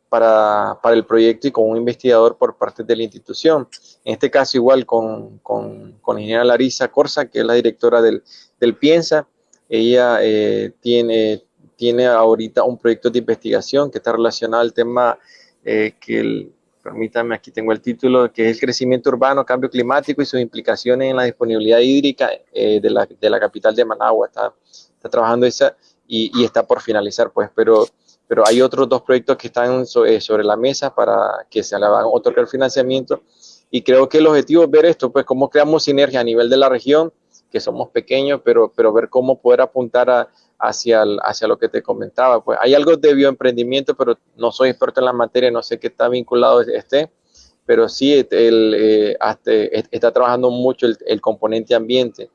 para, para, el proyecto y con un investigador por parte de la institución. En este caso igual con, con, con la ingeniera Larisa Corsa, que es la directora del, del Piensa. Ella eh, tiene, tiene ahorita un proyecto de investigación que está relacionado al tema eh, que, el, permítame, aquí tengo el título, que es el crecimiento urbano, cambio climático y sus implicaciones en la disponibilidad hídrica eh, de, la, de, la, capital de Managua. Está, está trabajando esa y, está por finalizar, pues, pero pero hay otros dos proyectos que están eh, sobre la mesa para que se le van a otorgar financiamiento y creo que el objetivo es ver esto, pues cómo creamos sinergia a nivel de la región, que somos pequeños, pero, pero ver cómo poder apuntar a, hacia, hacia lo que te comentaba. Pues hay algo de bioemprendimiento, pero no soy experto en la materia, no sé qué está vinculado este, pero sí el, eh, está trabajando mucho el, el, componente ambiente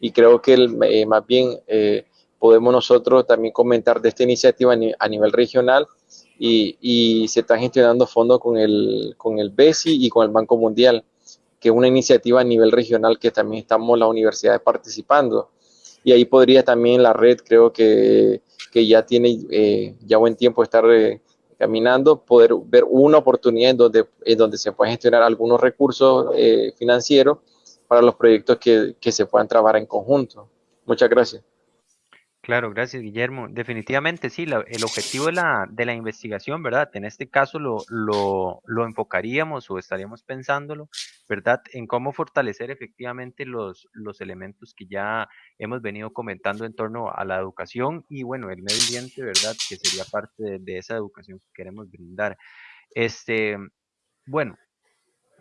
y creo que el, eh, más bien eh, podemos nosotros también comentar de esta iniciativa a nivel regional y, se están gestionando fondos con el, con el BESI y con el Banco Mundial, que es una iniciativa a nivel regional que también estamos las universidades participando. Y ahí podría también la red, creo que, que ya tiene eh, ya buen tiempo estar eh, caminando, poder ver una oportunidad en donde, en donde se pueden gestionar algunos recursos eh, financieros para los proyectos que, que se puedan trabajar en conjunto. Muchas gracias. Claro, gracias Guillermo. Definitivamente sí, el objetivo de la, de la investigación, ¿verdad? En este caso lo, lo, lo, enfocaríamos o estaríamos pensándolo, ¿verdad? En cómo fortalecer efectivamente los, los elementos que ya hemos venido comentando en torno a la educación y bueno, el medio ambiente, ¿verdad? Que sería parte de, de esa educación que queremos brindar. Este, bueno,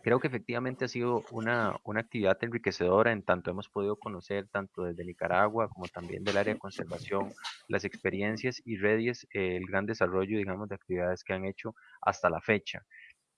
Creo que efectivamente ha sido una, una, actividad enriquecedora en tanto hemos podido conocer tanto desde Nicaragua como también del área de conservación las experiencias y redes, eh, el gran desarrollo, digamos, de actividades que han hecho hasta la fecha.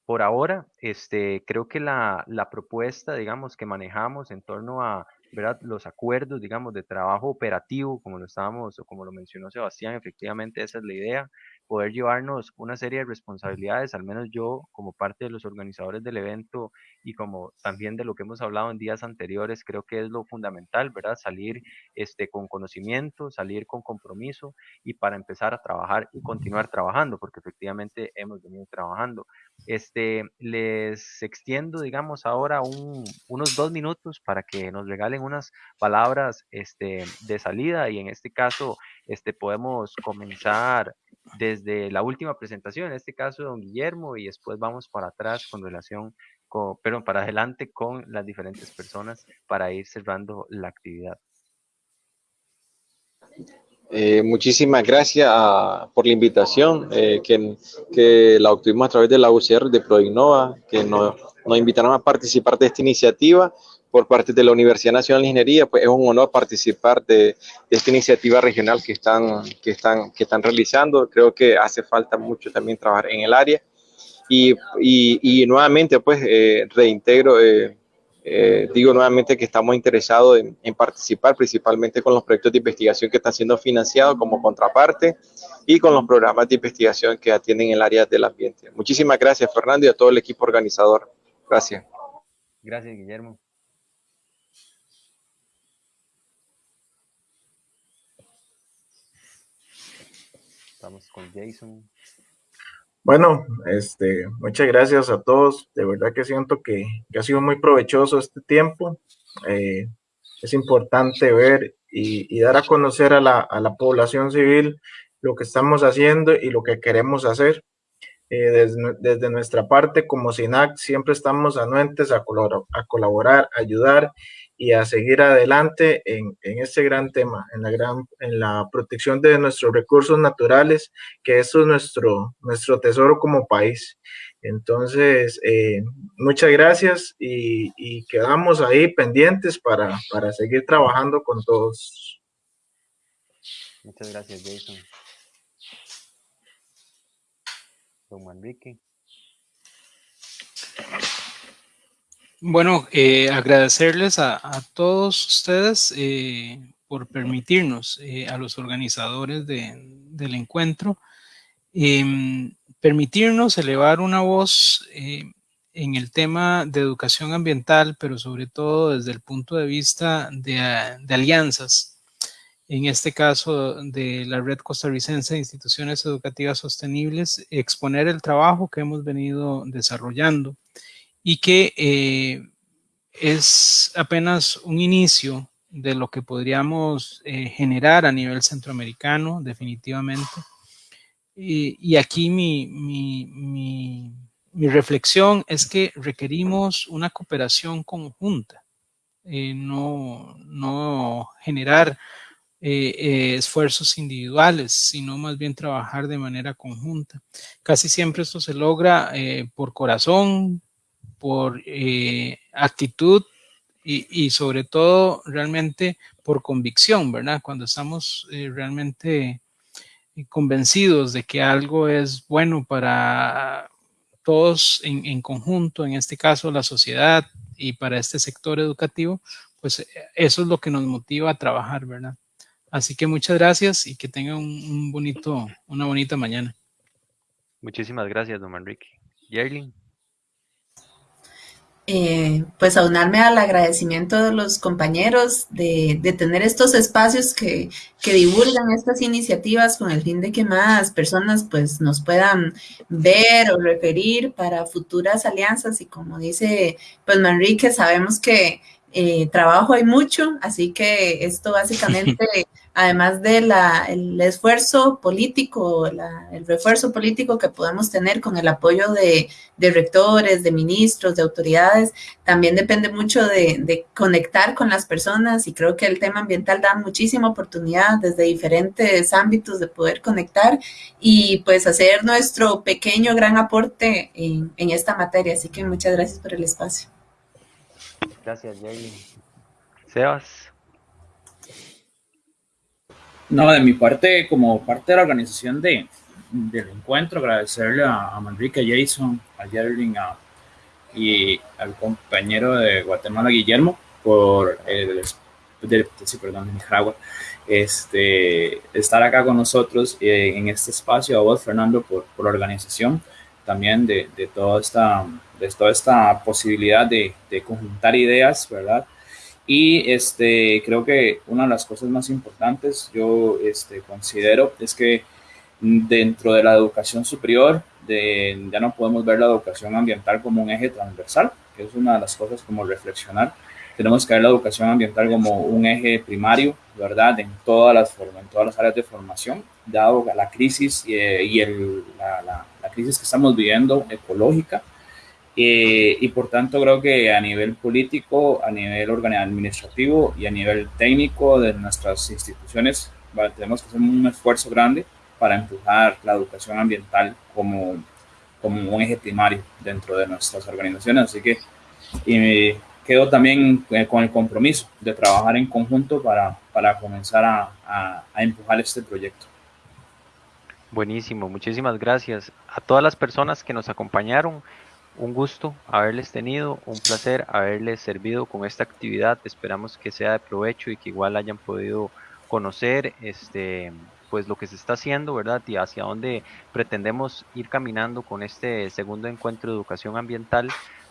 Por ahora, este, creo que la, la propuesta, digamos, que manejamos en torno a ¿verdad? los acuerdos, digamos, de trabajo operativo, como lo estábamos o como lo mencionó Sebastián, efectivamente esa es la idea, poder llevarnos una serie de responsabilidades, al menos yo como parte de los organizadores del evento y como también de lo que hemos hablado en días anteriores, creo que es lo fundamental, ¿verdad? Salir este, con conocimiento, salir con compromiso y para empezar a trabajar y continuar trabajando, porque efectivamente hemos venido trabajando. Este, les extiendo, digamos, ahora un, unos dos minutos para que nos regalen unas palabras este, de salida y en este caso este, podemos comenzar desde la última presentación, en este caso don Guillermo, y después vamos para atrás con relación, con, perdón, para adelante con las diferentes personas para ir cerrando la actividad. Eh, muchísimas gracias a, por la invitación eh, que, que, la obtuvimos a través de la UCR de Proinnova, que nos, nos invitaron a participar de esta iniciativa por parte de la Universidad Nacional de Ingeniería, pues es un honor participar de, de, esta iniciativa regional que están, que, están, que están realizando. Creo que hace falta mucho también trabajar en el área. Y, y, y nuevamente, pues, eh, reintegro, eh, eh, digo nuevamente que estamos interesados en, en, participar principalmente con los proyectos de investigación que están siendo financiados como contraparte y con los programas de investigación que atienden el área del ambiente. Muchísimas gracias, Fernando, y a todo el equipo organizador. Gracias. Gracias, Guillermo. Estamos con Jason. Bueno, este, muchas gracias a todos. De verdad que siento que, que ha sido muy provechoso este tiempo. Eh, es importante ver y, dar a conocer a la, a la, población civil lo que estamos haciendo y lo que queremos hacer. Eh, desde, desde, nuestra parte, como SINAC, siempre estamos anuentes a, colaborar, a colaborar, ayudar y a seguir adelante en, en, este gran tema, en la, gran, en la protección de nuestros recursos naturales, que eso es nuestro, nuestro tesoro como país. Entonces, eh, muchas gracias y, y, quedamos ahí pendientes para, para seguir trabajando con todos. Muchas gracias, Jason. Don Manrique. Bueno, eh, agradecerles a, todos ustedes eh, por permitirnos, eh, a los organizadores de, del encuentro, em, permitirnos elevar una voz en el tema de educación ambiental, pero sobre todo desde el punto de vista de, de alianzas, en este caso de la Red Costarricense de Instituciones Educativas Sostenibles, exponer el trabajo que hemos venido desarrollando y que eh, es apenas un inicio de lo que podríamos eh, generar a nivel centroamericano, definitivamente. Y, aquí mi, mi, mi, reflexión es que requerimos una cooperación conjunta, eh, no, no generar esfuerzos individuales, sino más bien trabajar de manera conjunta. Casi siempre esto se logra por corazón, por eh, actitud y, y, sobre todo realmente por convicción, ¿verdad? Cuando estamos eh, realmente convencidos de que algo es bueno para todos en, conjunto, en este caso la sociedad y para este sector educativo, pues eso es lo que nos motiva a trabajar, ¿verdad? Así que muchas gracias y que tengan un, bonito, una bonita mañana. Muchísimas gracias, don. Yerlin. Eh, pues aunarme al agradecimiento de los compañeros de, de tener estos espacios que, que, divulgan estas iniciativas con el fin de que más personas pues nos puedan ver o referir para futuras alianzas. Y como dice pues Manrique, sabemos que Eh, trabajo hay mucho, así que esto básicamente, <laughs> además del el esfuerzo político, el refuerzo político que podemos tener con el apoyo de, de, rectores, de ministros, de autoridades, también depende mucho de, de, conectar con las personas y creo que el tema ambiental da muchísima oportunidad desde diferentes ámbitos de poder conectar y pues hacer nuestro pequeño gran aporte en, en esta materia. Así que muchas gracias por el espacio. Gracias, Jay. Sebas. No, de mi parte, como parte de la organización de, del encuentro, agradecerle a, a Manrique, a Jason, a Jerling y al compañero de Guatemala, Guillermo, por el, de, sí, perdón, de Nicaragua, este, estar acá con nosotros eh, en este espacio, a vos, Fernando, por, por la organización también de, de toda esta de toda esta posibilidad de, de, conjuntar ideas, ¿verdad? Y este, creo que una de las cosas más importantes, yo este, considero, es que dentro de la educación superior, de, ya no podemos ver la educación ambiental como un eje transversal, que es una de las cosas como reflexionar. Tenemos que ver la educación ambiental como un eje primario, ¿verdad? En todas las, en todas las áreas de formación, dado la crisis y, y el, la, la, la crisis que estamos viviendo ecológica, eh, y por tanto creo que a nivel político, a nivel administrativo y a nivel técnico de nuestras instituciones ¿vale? tenemos que hacer un esfuerzo grande para empujar la educación ambiental como, como un eje primario dentro de nuestras organizaciones. Así que y quedo también eh, con el compromiso de trabajar en conjunto para, para comenzar a, a, a empujar este proyecto. Buenísimo, muchísimas gracias a todas las personas que nos acompañaron un gusto haberles tenido, un placer haberles servido con esta actividad. Esperamos que sea de provecho y que igual hayan podido conocer este pues lo que se está haciendo, ¿verdad? Y hacia dónde pretendemos ir caminando con este segundo encuentro de educación ambiental.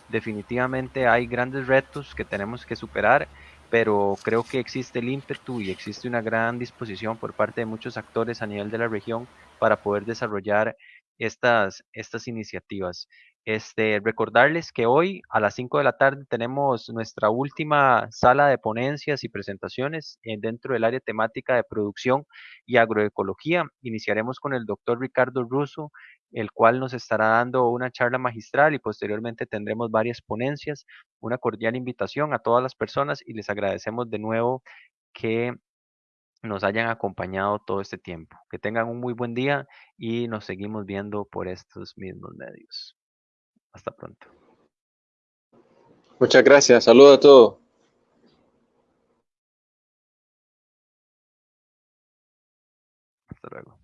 Definitivamente hay grandes retos que tenemos que superar, pero creo que existe el ímpetu y existe una gran disposición por parte de muchos actores a nivel de la región para poder desarrollar estas, estas iniciativas. Este, recordarles que hoy a las 5 de la tarde tenemos nuestra última sala de ponencias y presentaciones dentro del área temática de producción y agroecología. Iniciaremos con el doctor Ricardo Russo, el cual nos estará dando una charla magistral y posteriormente tendremos varias ponencias. Una cordial invitación a todas las personas y les agradecemos de nuevo que nos hayan acompañado todo este tiempo. Que tengan un muy buen día y nos seguimos viendo por estos mismos medios. Hasta pronto. Muchas gracias. Saludos a todos. Hasta luego.